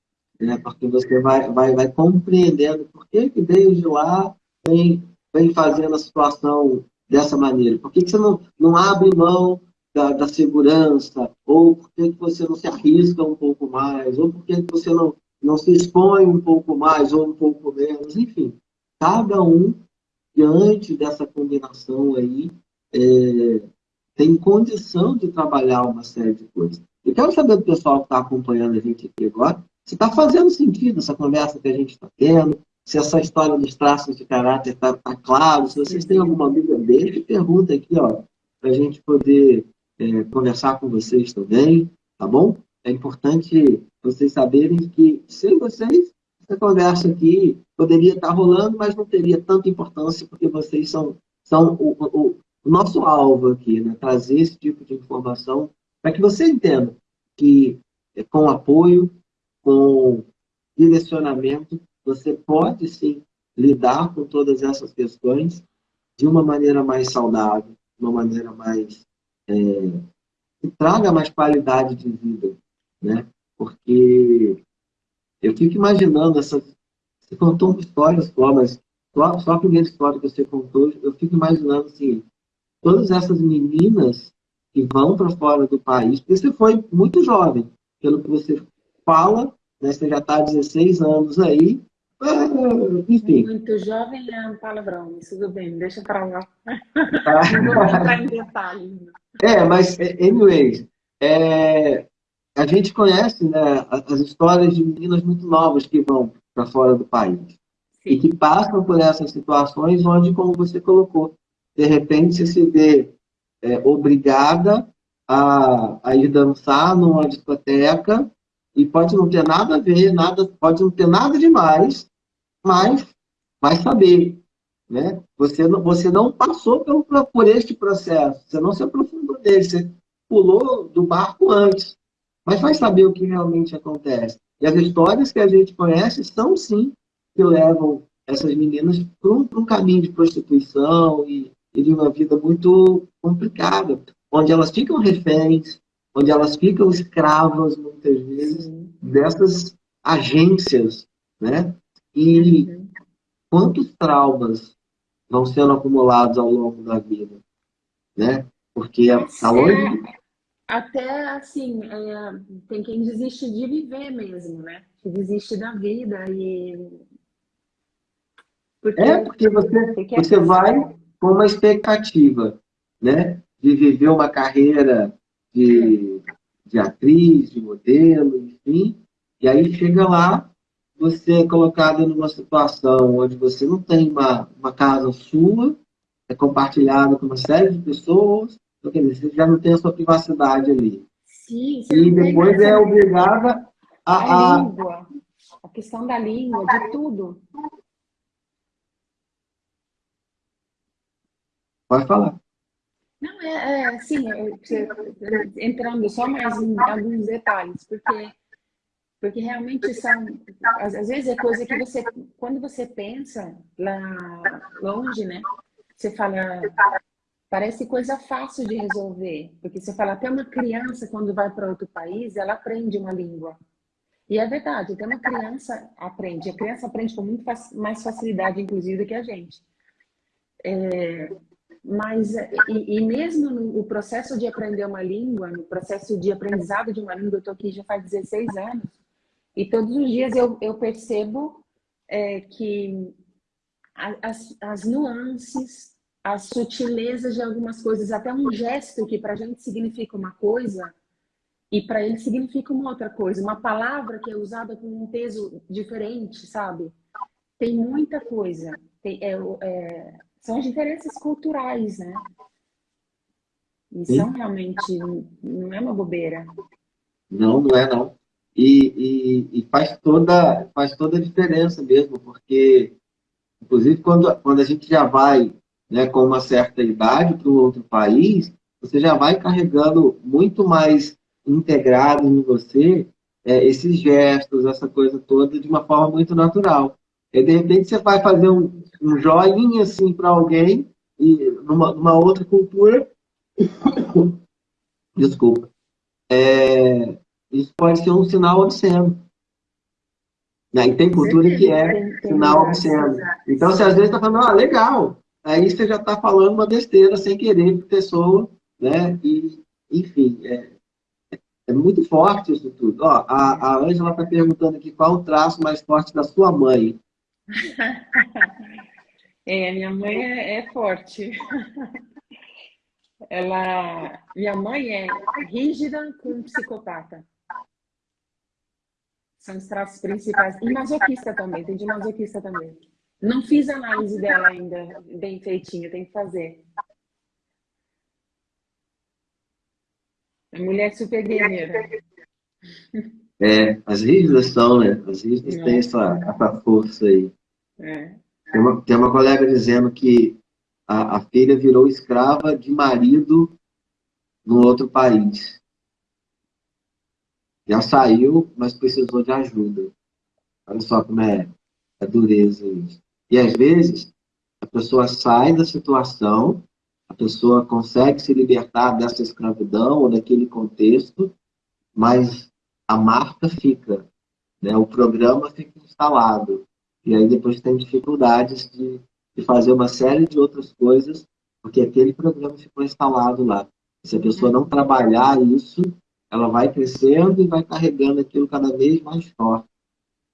Speaker 1: Né? Porque você vai, vai, vai compreendendo por que, que desde lá vem, vem fazendo a situação dessa maneira. Por que, que você não, não abre mão da, da segurança, ou por que você não se arrisca um pouco mais, ou por que você não, não se expõe um pouco mais ou um pouco menos, enfim. Cada um, diante dessa combinação aí, é, tem condição de trabalhar uma série de coisas. Eu quero saber do pessoal que está acompanhando a gente aqui agora, se está fazendo sentido essa conversa que a gente está tendo, se essa história dos traços de caráter está tá claro, se vocês têm alguma dúvida, deixe pergunta aqui, ó, para a gente poder é, conversar com vocês também, tá bom? É importante vocês saberem que, sem vocês, essa conversa aqui poderia estar rolando, mas não teria tanta importância, porque vocês são, são o, o, o nosso alvo aqui, né? trazer esse tipo de informação para que você entenda que, é, com apoio, com direcionamento, você pode sim lidar com todas essas questões de uma maneira mais saudável, de uma maneira mais é, que traga mais qualidade de vida, né? Porque eu fico imaginando essa você contou uma história só, mas só, só a primeira história que você contou, eu fico imaginando assim, todas essas meninas que vão para fora do país, porque você foi muito jovem, pelo que você fala, né, você já está há 16 anos aí, enfim.
Speaker 2: Muito jovem é um palavrão, mas tudo bem, deixa para lá. (laughs) Não vou entrar em detalhes.
Speaker 1: É, mas, é, anyways, é, a gente conhece né, as histórias de meninas muito novas que vão para fora do país. Sim. E que passam por essas situações onde, como você colocou, de repente você se vê é, obrigada a, a ir dançar numa discoteca e pode não ter nada a ver, nada, pode não ter nada demais, mas vai saber. Né? Você, não, você não passou por, por este processo, você não se aprofundou dele, você pulou do barco antes, mas vai saber o que realmente acontece. E as histórias que a gente conhece são, sim, que levam essas meninas para um, um, caminho de prostituição e, e de uma vida muito complicada, onde elas ficam reféns, onde elas ficam escravas, muitas vezes, dessas agências, né? E uhum. quantos traumas vão sendo acumulados ao longo da vida, né? Porque aonde...
Speaker 2: Até, assim, é, tem quem desiste de viver mesmo, né? Que desiste da vida e...
Speaker 1: Porque, é, porque você, você vai com uma expectativa, né? De viver uma carreira de, é. de atriz, de modelo, enfim. E aí chega lá, você é colocado numa situação onde você não tem uma, uma casa sua, é compartilhada com uma série de pessoas, então, quer dizer, você já não tem a sua privacidade ali.
Speaker 2: Sim,
Speaker 1: e depois é obrigada a,
Speaker 2: a... a língua, a questão da língua, de tudo.
Speaker 1: Pode falar.
Speaker 2: Não, é, é assim, entrando só mais em alguns detalhes, porque, porque realmente são, às, às vezes é coisa que você, quando você pensa lá longe, né, você fala, parece coisa fácil de resolver, porque você fala, até uma criança quando vai para outro país, ela aprende uma língua. E é verdade, até uma criança aprende, a criança aprende com muito mais facilidade, inclusive, do que a gente. É, mas e, e mesmo no processo de aprender uma língua, no processo de aprendizado de uma língua, eu estou aqui já faz 16 anos, e todos os dias eu, eu percebo é, que as, as nuances, as sutilezas de algumas coisas, até um gesto que para a gente significa uma coisa e para ele significa uma outra coisa, uma palavra que é usada com um peso diferente, sabe? Tem muita coisa. Tem, é, é, são as diferenças culturais, né? E são realmente, não é uma bobeira.
Speaker 1: Não, não é não. E, e, e, faz, toda, faz toda a diferença mesmo, porque, inclusive, quando, quando a gente já vai né, com uma certa idade para um outro país, você já vai carregando muito mais integrado em você é, esses gestos, essa coisa toda, de uma forma muito natural. E, de repente, você vai fazer um, um joinha assim para alguém, e numa, numa outra cultura. (coughs) Desculpa. É, isso pode ser um sinal obsceno. Né? E tem cultura que é sinal obsceno. Então, você às vezes está falando, ah, legal. Aí você já está falando uma besteira sem querer para a pessoa, né? E, enfim, é, é muito forte isso tudo. Ó, a, a Ângela está perguntando aqui qual o traço mais forte da sua mãe. (laughs)
Speaker 2: é, minha mãe é, é forte. (laughs) Ela, minha mãe é rígida com psicopata. São os traços principais. E masoquista também, tem de masoquista também. Não fiz análise dela ainda, bem feitinha, tem que fazer. A mulher super guerreira.
Speaker 1: É, as rígidas são, né? As rígidas é. têm essa, essa força aí. É. Tem, uma, tem uma colega dizendo que a, a filha virou escrava de marido no outro país. Já saiu, mas precisou de ajuda. Olha só como é a dureza isso. E às vezes a pessoa sai da situação, a pessoa consegue se libertar dessa escravidão ou daquele contexto, mas a marca fica, né? o programa fica instalado. E aí depois tem dificuldades de, de fazer uma série de outras coisas, porque aquele programa ficou instalado lá. Se a pessoa não trabalhar isso, ela vai crescendo e vai carregando aquilo cada vez mais forte.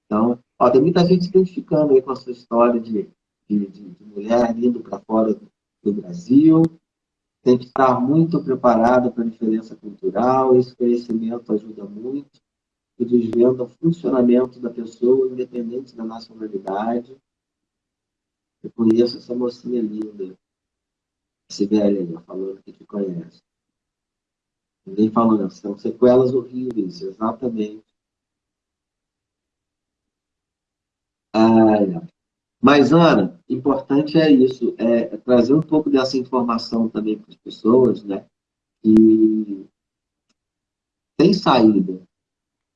Speaker 1: Então, ó, tem muita gente se identificando aí com a sua história de, de, de mulher indo para fora do, do Brasil. Tem que estar muito preparada para a diferença cultural. Esse conhecimento ajuda muito e desvenda o funcionamento da pessoa, independente da nacionalidade. Eu conheço essa mocinha linda, Sibéria, falando que te conhece. Ninguém falando, são sequelas horríveis, exatamente. Mas, Ana, importante é isso, é, trazer um pouco dessa informação também para as pessoas, né? E tem saída,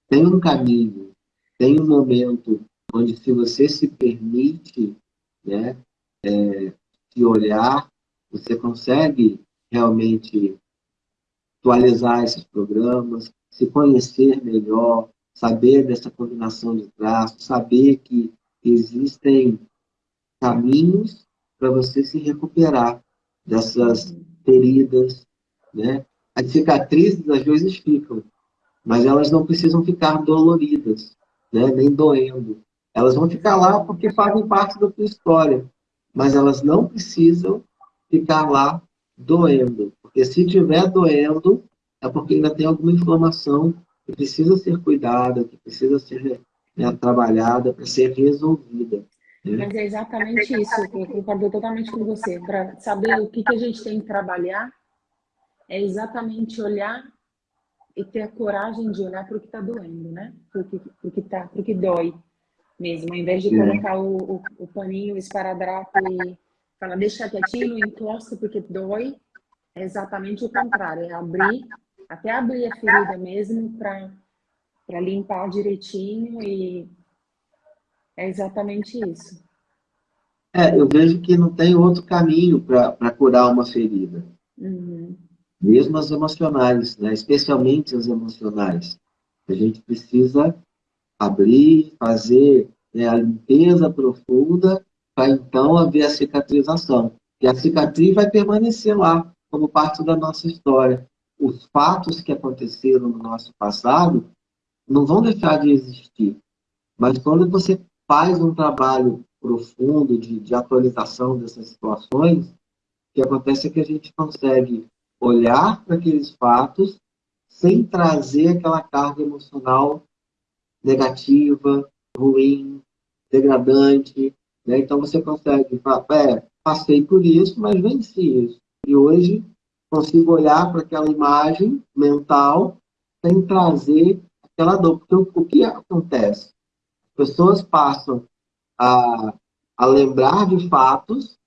Speaker 1: tem um caminho, tem um momento onde se você se permite, né, é, se olhar, você consegue realmente atualizar esses programas, se conhecer melhor, saber dessa combinação de traços, saber que existem caminhos para você se recuperar dessas feridas, né? As cicatrizes às vezes ficam, mas elas não precisam ficar doloridas, né? nem doendo. Elas vão ficar lá porque fazem parte da tua história, mas elas não precisam ficar lá doendo. Porque se estiver doendo, é porque ainda tem alguma inflamação que precisa ser cuidada, que precisa ser né, trabalhada para ser resolvida.
Speaker 2: Né? Mas é exatamente isso, eu concordo totalmente com você. Para saber o que, que a gente tem que trabalhar, é exatamente olhar e ter a coragem de olhar para o que está doendo, né? Para o que, tá, que dói mesmo. Ao invés de colocar o, o, o paninho, o esparadrapo e falar, deixa quietinho, encosta porque dói, é exatamente o contrário. É abrir, até abrir a ferida mesmo para limpar direitinho e é exatamente isso.
Speaker 1: É, eu vejo que não tem outro caminho para curar uma ferida. Uhum mesmo as emocionais, né? especialmente as emocionais. A gente precisa abrir, fazer né, a limpeza profunda para então haver a cicatrização. E a cicatriz vai permanecer lá, como parte da nossa história. Os fatos que aconteceram no nosso passado não vão deixar de existir. Mas quando você faz um trabalho profundo de, de atualização dessas situações, o que acontece é que a gente consegue olhar para aqueles fatos sem trazer aquela carga emocional negativa, ruim, degradante. Né? Então você consegue falar, é, passei por isso, mas venci isso. E hoje consigo olhar para aquela imagem mental sem trazer aquela dor. Porque o, que acontece? As pessoas passam a, a lembrar de fatos,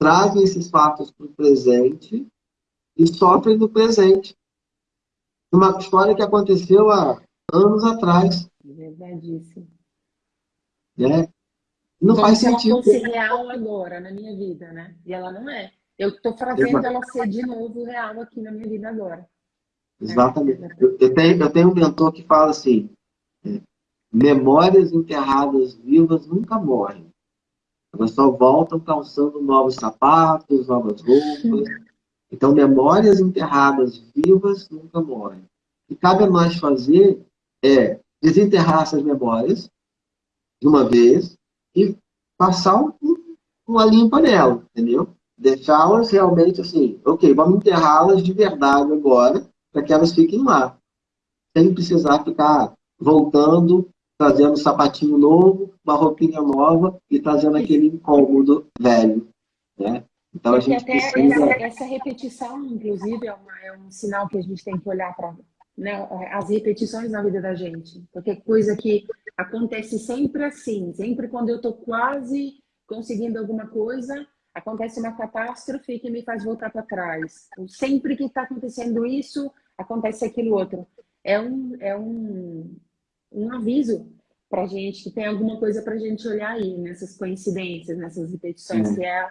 Speaker 1: trazem esses fatos para o presente e sofrem no presente. Uma história que aconteceu há anos atrás.
Speaker 2: Verdadíssimo.
Speaker 1: Né? Não
Speaker 2: Como
Speaker 1: faz
Speaker 2: se
Speaker 1: sentido.
Speaker 2: ela fosse real agora na minha vida, né? E ela não é. Eu estou fazendo
Speaker 1: Exato.
Speaker 2: ela ser de novo real aqui na minha vida agora.
Speaker 1: Exatamente. Eu, eu tenho, eu tenho um mentor que fala assim: é, memórias enterradas vivas nunca morrem. Elas só voltam calçando novos sapatos, novas roupas. Então, memórias enterradas vivas nunca morrem. O que cabe a nós fazer é desenterrar essas memórias de uma vez e passar um, uma limpa nela, entendeu? Deixá-las realmente assim, ok, vamos enterrá-las de verdade agora, para que elas fiquem lá. Sem precisar ficar voltando, trazendo um sapatinho novo, uma roupinha nova e trazendo aquele incômodo velho. Né? Então a gente precisa.
Speaker 2: essa, essa repetição, inclusive, é, uma- é um sinal que a gente tem que olhar para né, as repetições na vida da gente. Porque é coisa que acontece sempre assim, sempre quando eu estou quase conseguindo alguma coisa, acontece uma catástrofe que me faz voltar para trás. Ou Sempre que está acontecendo isso, acontece aquilo outro. É um, é um, um aviso para gente que tem alguma coisa para a gente olhar aí nessas coincidências, nessas repetições,
Speaker 1: Sim.
Speaker 2: que é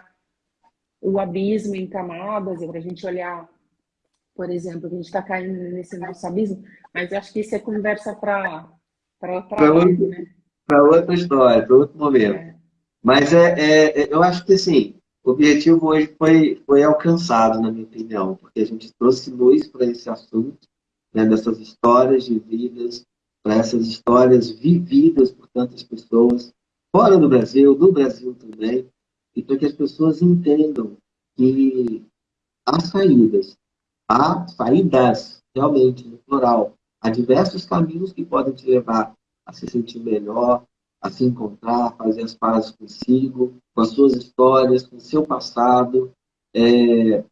Speaker 2: o abismo em camadas, é para a gente olhar, por exemplo, que a gente está caindo nesse nosso abismo, mas eu acho que isso é conversa para outra
Speaker 1: outro-
Speaker 2: né?
Speaker 1: Para outra história, para outro momento.
Speaker 2: É.
Speaker 1: Mas é, é- é- eu acho que assim, o objetivo hoje foi, foi alcançado, na minha opinião, porque a gente trouxe luz para esse assunto, né, dessas histórias de vidas, para essas histórias vividas por tantas pessoas, fora do Brasil, no Brasil também, e para que as pessoas entendam que há saídas, há saídas, realmente, no plural, há diversos caminhos que podem te levar a se sentir melhor, a se encontrar, fazer as pazes consigo, com as suas histórias, com o seu passado. É,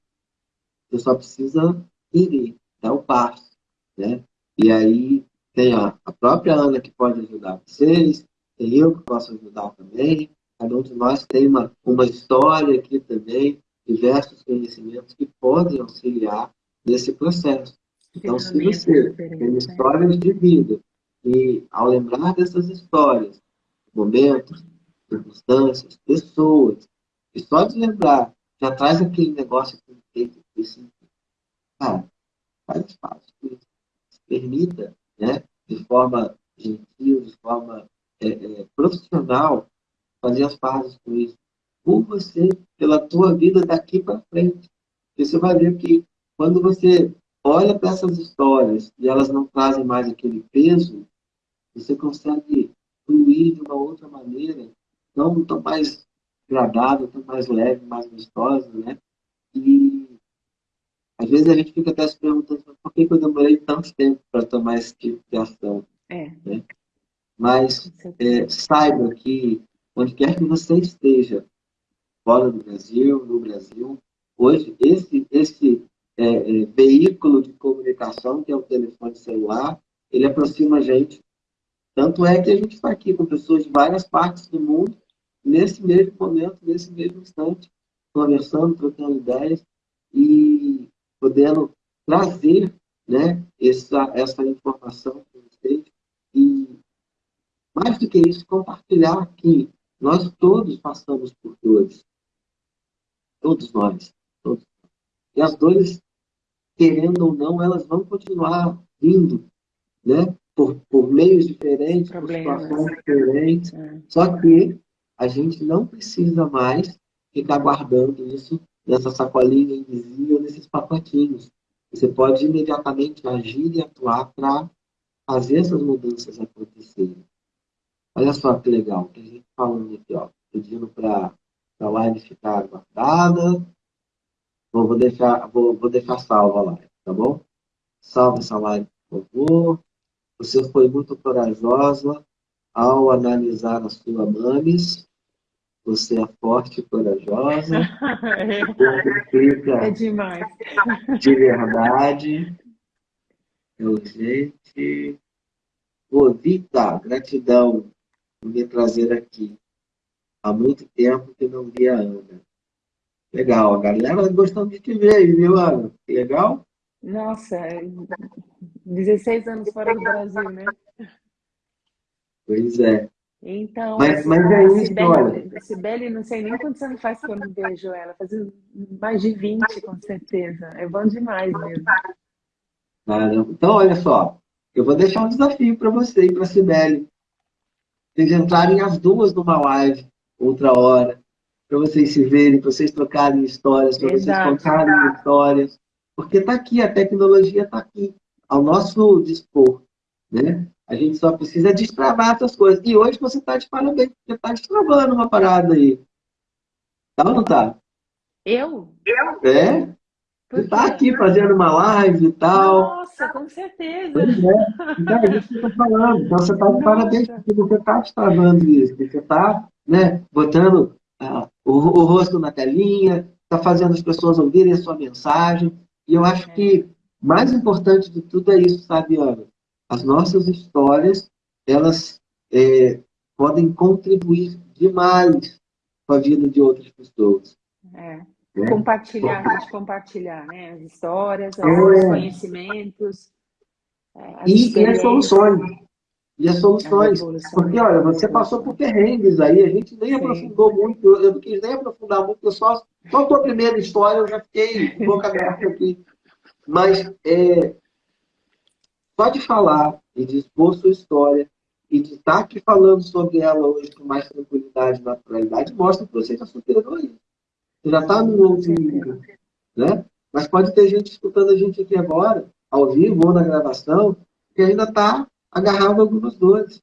Speaker 1: você só precisa ir, dar o passo. Né? E aí tem a, a própria Ana que pode ajudar vocês, tem eu que posso ajudar também. Cada um de nós tem uma, uma história aqui também, diversos conhecimentos que podem auxiliar nesse processo. Então, se você tem
Speaker 2: né?
Speaker 1: histórias de vida e, ao lembrar dessas histórias, momentos, circunstâncias, pessoas, e só de lembrar, já traz aquele negócio que tem que ter sentido. Cara, faz espaço. Se permita, né, de forma gentil, de forma é, é, profissional, fazer as pazes com isso. Por você, pela tua vida daqui para frente. Porque você vai ver que quando você olha para essas histórias e elas não trazem mais aquele peso, você consegue fluir de uma outra maneira, tão, tão mais agradável, tão mais leve, mais gostosa, né? E às vezes a gente fica até se perguntando por que, eu demorei tanto tempo para tomar esse tipo de ação.
Speaker 2: É,
Speaker 1: Mas
Speaker 2: com certeza.
Speaker 1: é, saiba que onde quer que você esteja, fora do Brasil, no Brasil, hoje esse, esse é, é, veículo de comunicação, que é o telefone celular, ele aproxima a gente. Tanto é que a gente está aqui com pessoas de várias partes do mundo, nesse mesmo momento, nesse mesmo instante, conversando, trocando ideias e podendo trazer né, essa, essa informação para vocês. E, mais do que isso, compartilhar que nós todos passamos por dores. Todos nós. E as dores, querendo ou não, elas vão continuar vindo, né? Por, por meios diferentes, por
Speaker 2: Problemas.
Speaker 1: situações diferentes.
Speaker 2: É.
Speaker 1: Só que a gente não precisa mais ficar guardando isso nessa sacolinha invisível, nesses pacotinhos. Você pode imediatamente agir e atuar para fazer essas mudanças acontecerem. Olha só que legal, tem gente falando aqui, ó, pedindo para a live ficar guardada. Bom, vou deixar, vou, vou deixar salva a live, tá bom? Salve essa live, por favor. Você foi muito corajosa ao analisar a sua mames. Você é forte e corajosa. (laughs)
Speaker 2: é demais.
Speaker 1: De verdade. É urgente. Ô, Vita, gratidão por me trazer aqui. Há muito tempo que não via a Ana. Legal, a galera gostando de te ver, viu, Ana? Legal?
Speaker 2: Nossa, 16 anos fora do Brasil, né?
Speaker 1: Pois é.
Speaker 2: Então,
Speaker 1: mas, mas é isso,
Speaker 2: Cibele,
Speaker 1: olha.
Speaker 2: Não sei nem quantos anos faz que eu não vejo ela. Faz mais de 20, com certeza. É bom demais mesmo.
Speaker 1: Então, olha só. Eu vou deixar um desafio para você e para a Sibeli. Vocês entrarem as duas numa live, outra hora, para vocês se verem, para vocês trocarem histórias, para vocês contarem histórias. Porque está aqui, a tecnologia está aqui, ao nosso dispor. Né? A gente só precisa destravar essas coisas. E hoje você está de parabéns, porque está destravando uma parada aí. Tá ou não tá?
Speaker 2: Eu?
Speaker 1: Eu? É. Você está aqui fazendo uma live e tal.
Speaker 2: Nossa, com certeza.
Speaker 1: Pois é. Então, é isso que eu falando. Então, você está de parabéns, porque você está destravando isso. Você está né, botando ah, o, o, rosto na telinha, está fazendo as pessoas ouvirem a sua mensagem. E eu acho é. que mais importante de tudo é isso, sabe, Ana? as nossas histórias, elas é, podem contribuir demais com a vida de outras pessoas.
Speaker 2: É. Né? Compartilhar, a gente compartilhar né? as histórias, é. os conhecimentos.
Speaker 1: É, as e, e as soluções. E as soluções. Porque, olha, você passou por perrengues aí, a gente nem Sim. aprofundou muito, eu não quis nem aprofundar muito, eu só, só a tua primeira história eu já fiquei boca (laughs) aberta aqui. Mas é, só de falar e de expor sua história e de estar aqui falando sobre ela hoje com mais tranquilidade e naturalidade, mostra que você já superou isso. Você já está no outro nível. Né? Mas pode ter gente escutando a gente aqui agora, ao vivo ou na gravação, que ainda está agarrado algumas dores.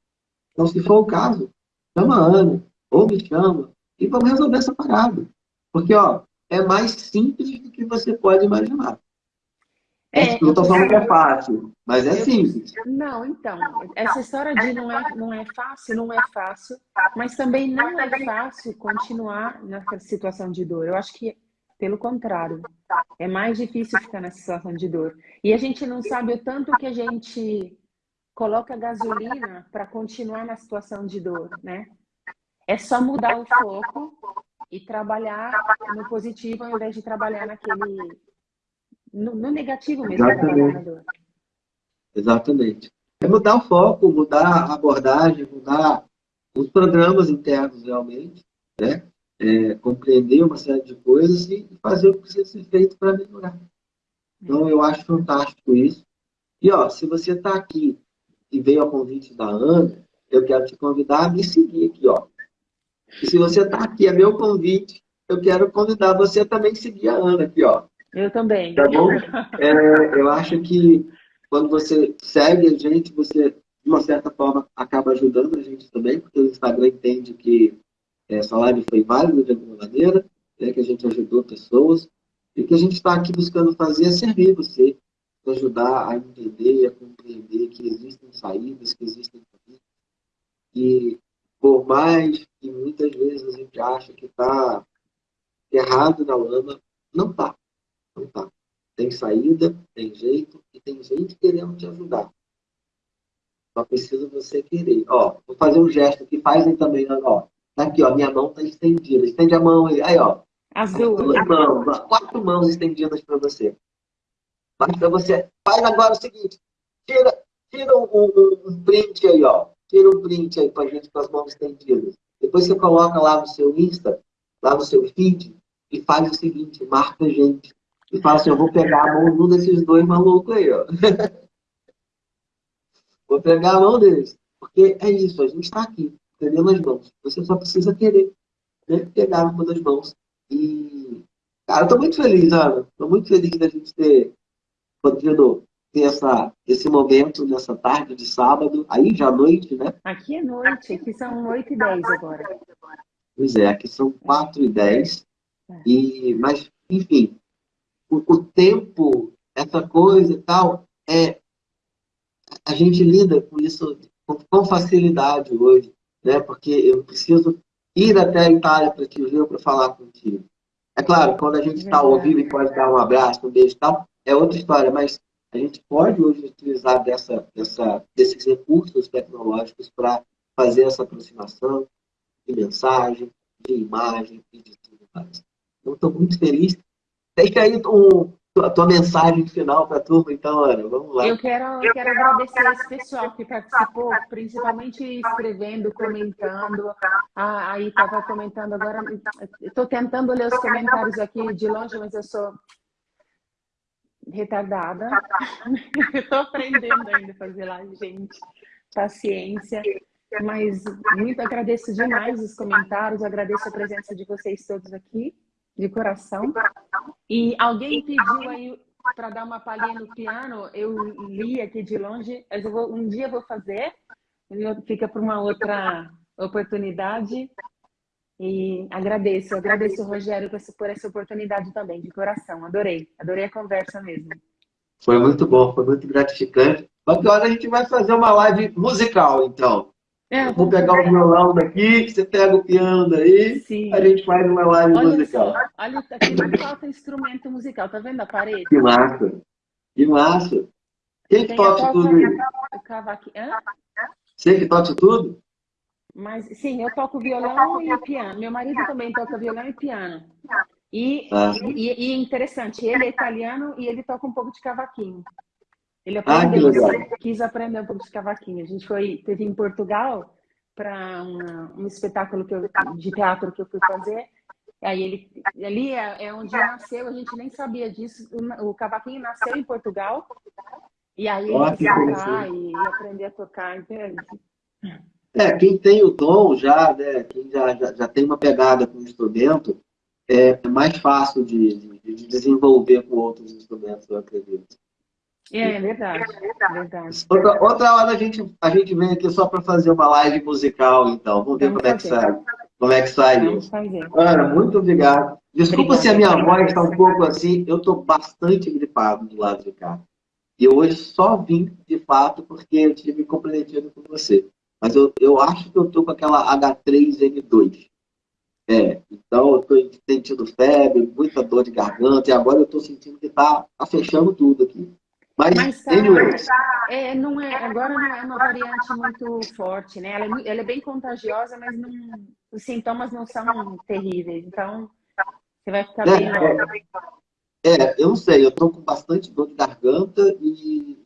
Speaker 1: Então, se for o caso, chama a Ana, ou me chama, e vamos resolver essa parada. Porque, ó, é mais simples do que você pode imaginar. É, não estou falando que é fácil, mas é simples.
Speaker 2: Não, então, essa história de não é, não é fácil, não é fácil, mas também não é fácil continuar nessa situação de dor. Eu acho que, pelo contrário, é mais difícil ficar nessa situação de dor. E a gente não sabe o tanto que a gente coloca gasolina para continuar na situação de dor, né? É só mudar o foco e trabalhar no positivo ao invés de trabalhar naquele no, no negativo mesmo.
Speaker 1: Exatamente. Exatamente. É mudar o foco, mudar a abordagem, mudar os programas internos realmente, né? É, compreender uma série de coisas e fazer o que precisa ser feito para melhorar. Então, eu acho fantástico isso. E, ó, se você está aqui e veio ao convite da Ana, eu quero te convidar a me seguir aqui, ó. E se você está aqui, é meu convite, eu quero convidar você também a seguir a Ana aqui, ó.
Speaker 2: Eu também.
Speaker 1: Tá bom? (laughs) É, eu acho que quando você segue a gente, você, de uma certa forma, acaba ajudando a gente também, porque o Instagram entende que essa live foi válida de alguma maneira, né, que a gente ajudou pessoas, e que a gente está aqui buscando fazer é servir você, ajudar a entender, a compreender que existem saídas, que existem caminhos, e por mais que muitas vezes a gente acha que está errado na lama, não está. Então tá. Tem saída, tem jeito e tem gente querendo te ajudar. Só precisa você querer. Ó, vou fazer um gesto que fazem também, ó. Tá aqui, ó, minha mão tá estendida. Estende a mão aí, aí ó.
Speaker 2: As duas.
Speaker 1: Duas mãos, quatro mãos estendidas para você. Para você, faz agora o seguinte, tira, tira um, um, um print aí, ó. Tira um print aí pra gente com as mãos estendidas. Depois você coloca lá no seu Insta, lá no seu feed, e faz o seguinte, marca a gente e fala assim, eu vou pegar a mão de um desses dois malucos aí, ó. (laughs) vou pegar a mão deles. Porque é isso, a gente está aqui, entendendo as mãos. Você só precisa querer né? pegar uma das mãos E, cara, eu tô muito feliz, Ana. Tô muito feliz da gente ter podido ter essa, esse momento nessa tarde de sábado, aí já à noite, né?
Speaker 2: Aqui é noite, aqui são 8 e 10 agora.
Speaker 1: Pois é, aqui são 4 e 10. É. E, mas, enfim, o, o tempo, essa coisa e tal, é, a gente lida com isso com, com facilidade hoje, né? Porque eu preciso ir até a Itália para te ver para falar contigo. É claro, quando a gente está ao vivo e pode dar um abraço, um beijo e tal, é outra história, mas a gente pode hoje utilizar dessa, dessa, desses recursos tecnológicos para fazer essa aproximação de mensagem, de imagem e de tudo mais. Então, estou muito feliz. Deixa aí um, a tua mensagem final para a turma, então, Ana. Vamos lá.
Speaker 2: Eu quero, eu quero agradecer esse pessoal que participou, principalmente escrevendo, comentando. Aí estava comentando agora. Estou tentando ler os comentários aqui de longe, mas eu sou retardada. (laughs) Estou aprendendo ainda a fazer live, gente. Paciência. Mas muito agradeço demais os comentários, agradeço a presença de vocês todos aqui, de coração. E alguém pediu aí para dar uma palhinha no piano, eu li aqui de longe, mas eu vou, um dia eu vou fazer, fica para uma outra oportunidade. E agradeço, agradeço, Rogério, por essa oportunidade também, de coração. Adorei, adorei a conversa mesmo.
Speaker 1: Foi muito bom, foi muito gratificante. Hora a gente vai fazer uma live musical, então. É, vou pegar o violão daqui, você pega o piano daí, Sim. a gente faz uma live olha musical.
Speaker 2: Só, olha, aqui não falta instrumento musical, tá vendo a parede?
Speaker 1: Que massa, que massa. Quem que toca tudo aí? Cavaquinho. Você que toca tudo?
Speaker 2: Mas sim, eu toco violão e piano. Meu marido também toca violão e piano. E, ah. e, e, interessante, ele é italiano e ele toca um pouco de cavaquinho. Ele ah, aprendeu, ah, quis aprender um pouco de cavaquinho. A gente foi, teve em Portugal para um espetáculo que eu, de teatro que eu fui fazer. Aí ele, ali é, é onde nasceu, a gente nem sabia disso. O, o cavaquinho nasceu em Portugal. E aí ele quis tocar e, e aprender a tocar. Entende?
Speaker 1: É, quem tem o dom já, né, quem já, já, já tem uma pegada com o instrumento, é, é mais fácil de, de, de, desenvolver com outros instrumentos, eu acredito.
Speaker 2: É, é verdade, é verdade.
Speaker 1: Outra, outra hora a gente, a gente vem aqui só para fazer uma live musical, então. Vamos ver Vamos como, é que sai, como é que sai isso. Ana, muito obrigado. Desculpa se a minha voz está um pouco assim, eu estou bastante gripado do lado de cá. E hoje só vim, de fato, porque eu tive comprometido com você. Mas eu, eu acho que eu estou com aquela H3N2. É, então eu estou sentindo febre, muita dor de garganta, e agora eu estou sentindo que está tá fechando tudo aqui. Mas, Mas tá,
Speaker 2: tá, é, não é, agora não é uma variante muito forte, né? Ela é, ela é bem contagiosa, mas não, os sintomas não são terríveis. Então, você vai ficar é, bem
Speaker 1: é, é, eu não sei, eu estou com bastante dor de garganta e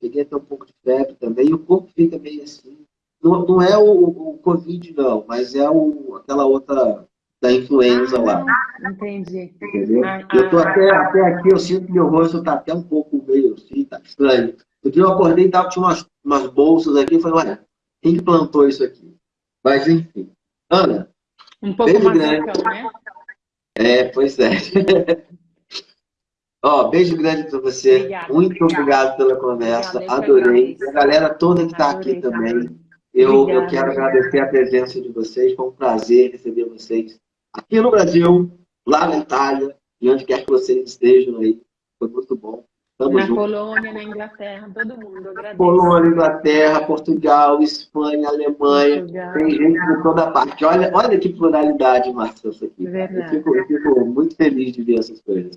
Speaker 1: peguei até um pouco de febre também, e o corpo fica meio assim, não, não é o, o Covid, não, mas é o, aquela outra da influenza lá.
Speaker 2: Entendi.
Speaker 1: Entendeu? Ah, eu tô ah, até, até aqui, eu sinto que meu rosto está até um pouco meio assim, tá estranho. Porque eu acordei e tava, tinha umas, umas bolsas aqui, e falei, olha, quem que plantou isso aqui? Mas enfim. Ana,
Speaker 2: um pouco beijo grande. né?
Speaker 1: É, pois é. (laughs) Ó, beijo grande para você. Obrigada, Muito obrigado pela conversa. Obrigada, Adorei. A galera toda que está aqui também. Eu, eu quero agradecer a presença de vocês, foi um prazer receber vocês aqui no Brasil, lá na Itália, e onde quer que vocês estejam aí. Foi muito bom.
Speaker 2: Tamo na junto. Colônia, na Inglaterra, todo mundo, agradeço.
Speaker 1: Colônia, Inglaterra, Portugal, Espanha, Alemanha, Portugal. tem gente de toda parte. Olha, olha que pluralidade, Márcia, isso aqui. Eu fico, eu fico muito feliz de ver essas coisas.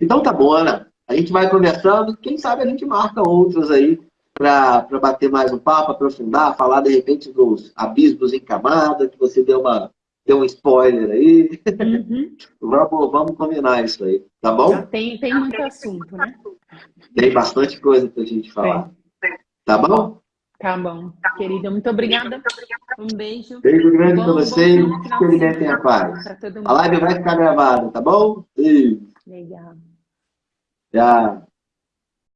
Speaker 1: Então tá bom, Ana. A gente vai conversando, quem sabe a gente marca outras aí para bater mais um papo, aprofundar, falar de repente dos abismos em camada, que você deu, uma, deu um spoiler aí. Uhum. (laughs) vamos, vamos combinar isso aí, tá bom?
Speaker 2: Tem, tem muito assunto, né?
Speaker 1: Tem bastante coisa para a gente falar. Tá bom?
Speaker 2: Tá bom. Querida, muito obrigada. Um beijo.
Speaker 1: Beijo grande para vocês. Experimentem a paz. A live vai ficar gravada, tá bom?
Speaker 2: Legal.
Speaker 1: Tchau.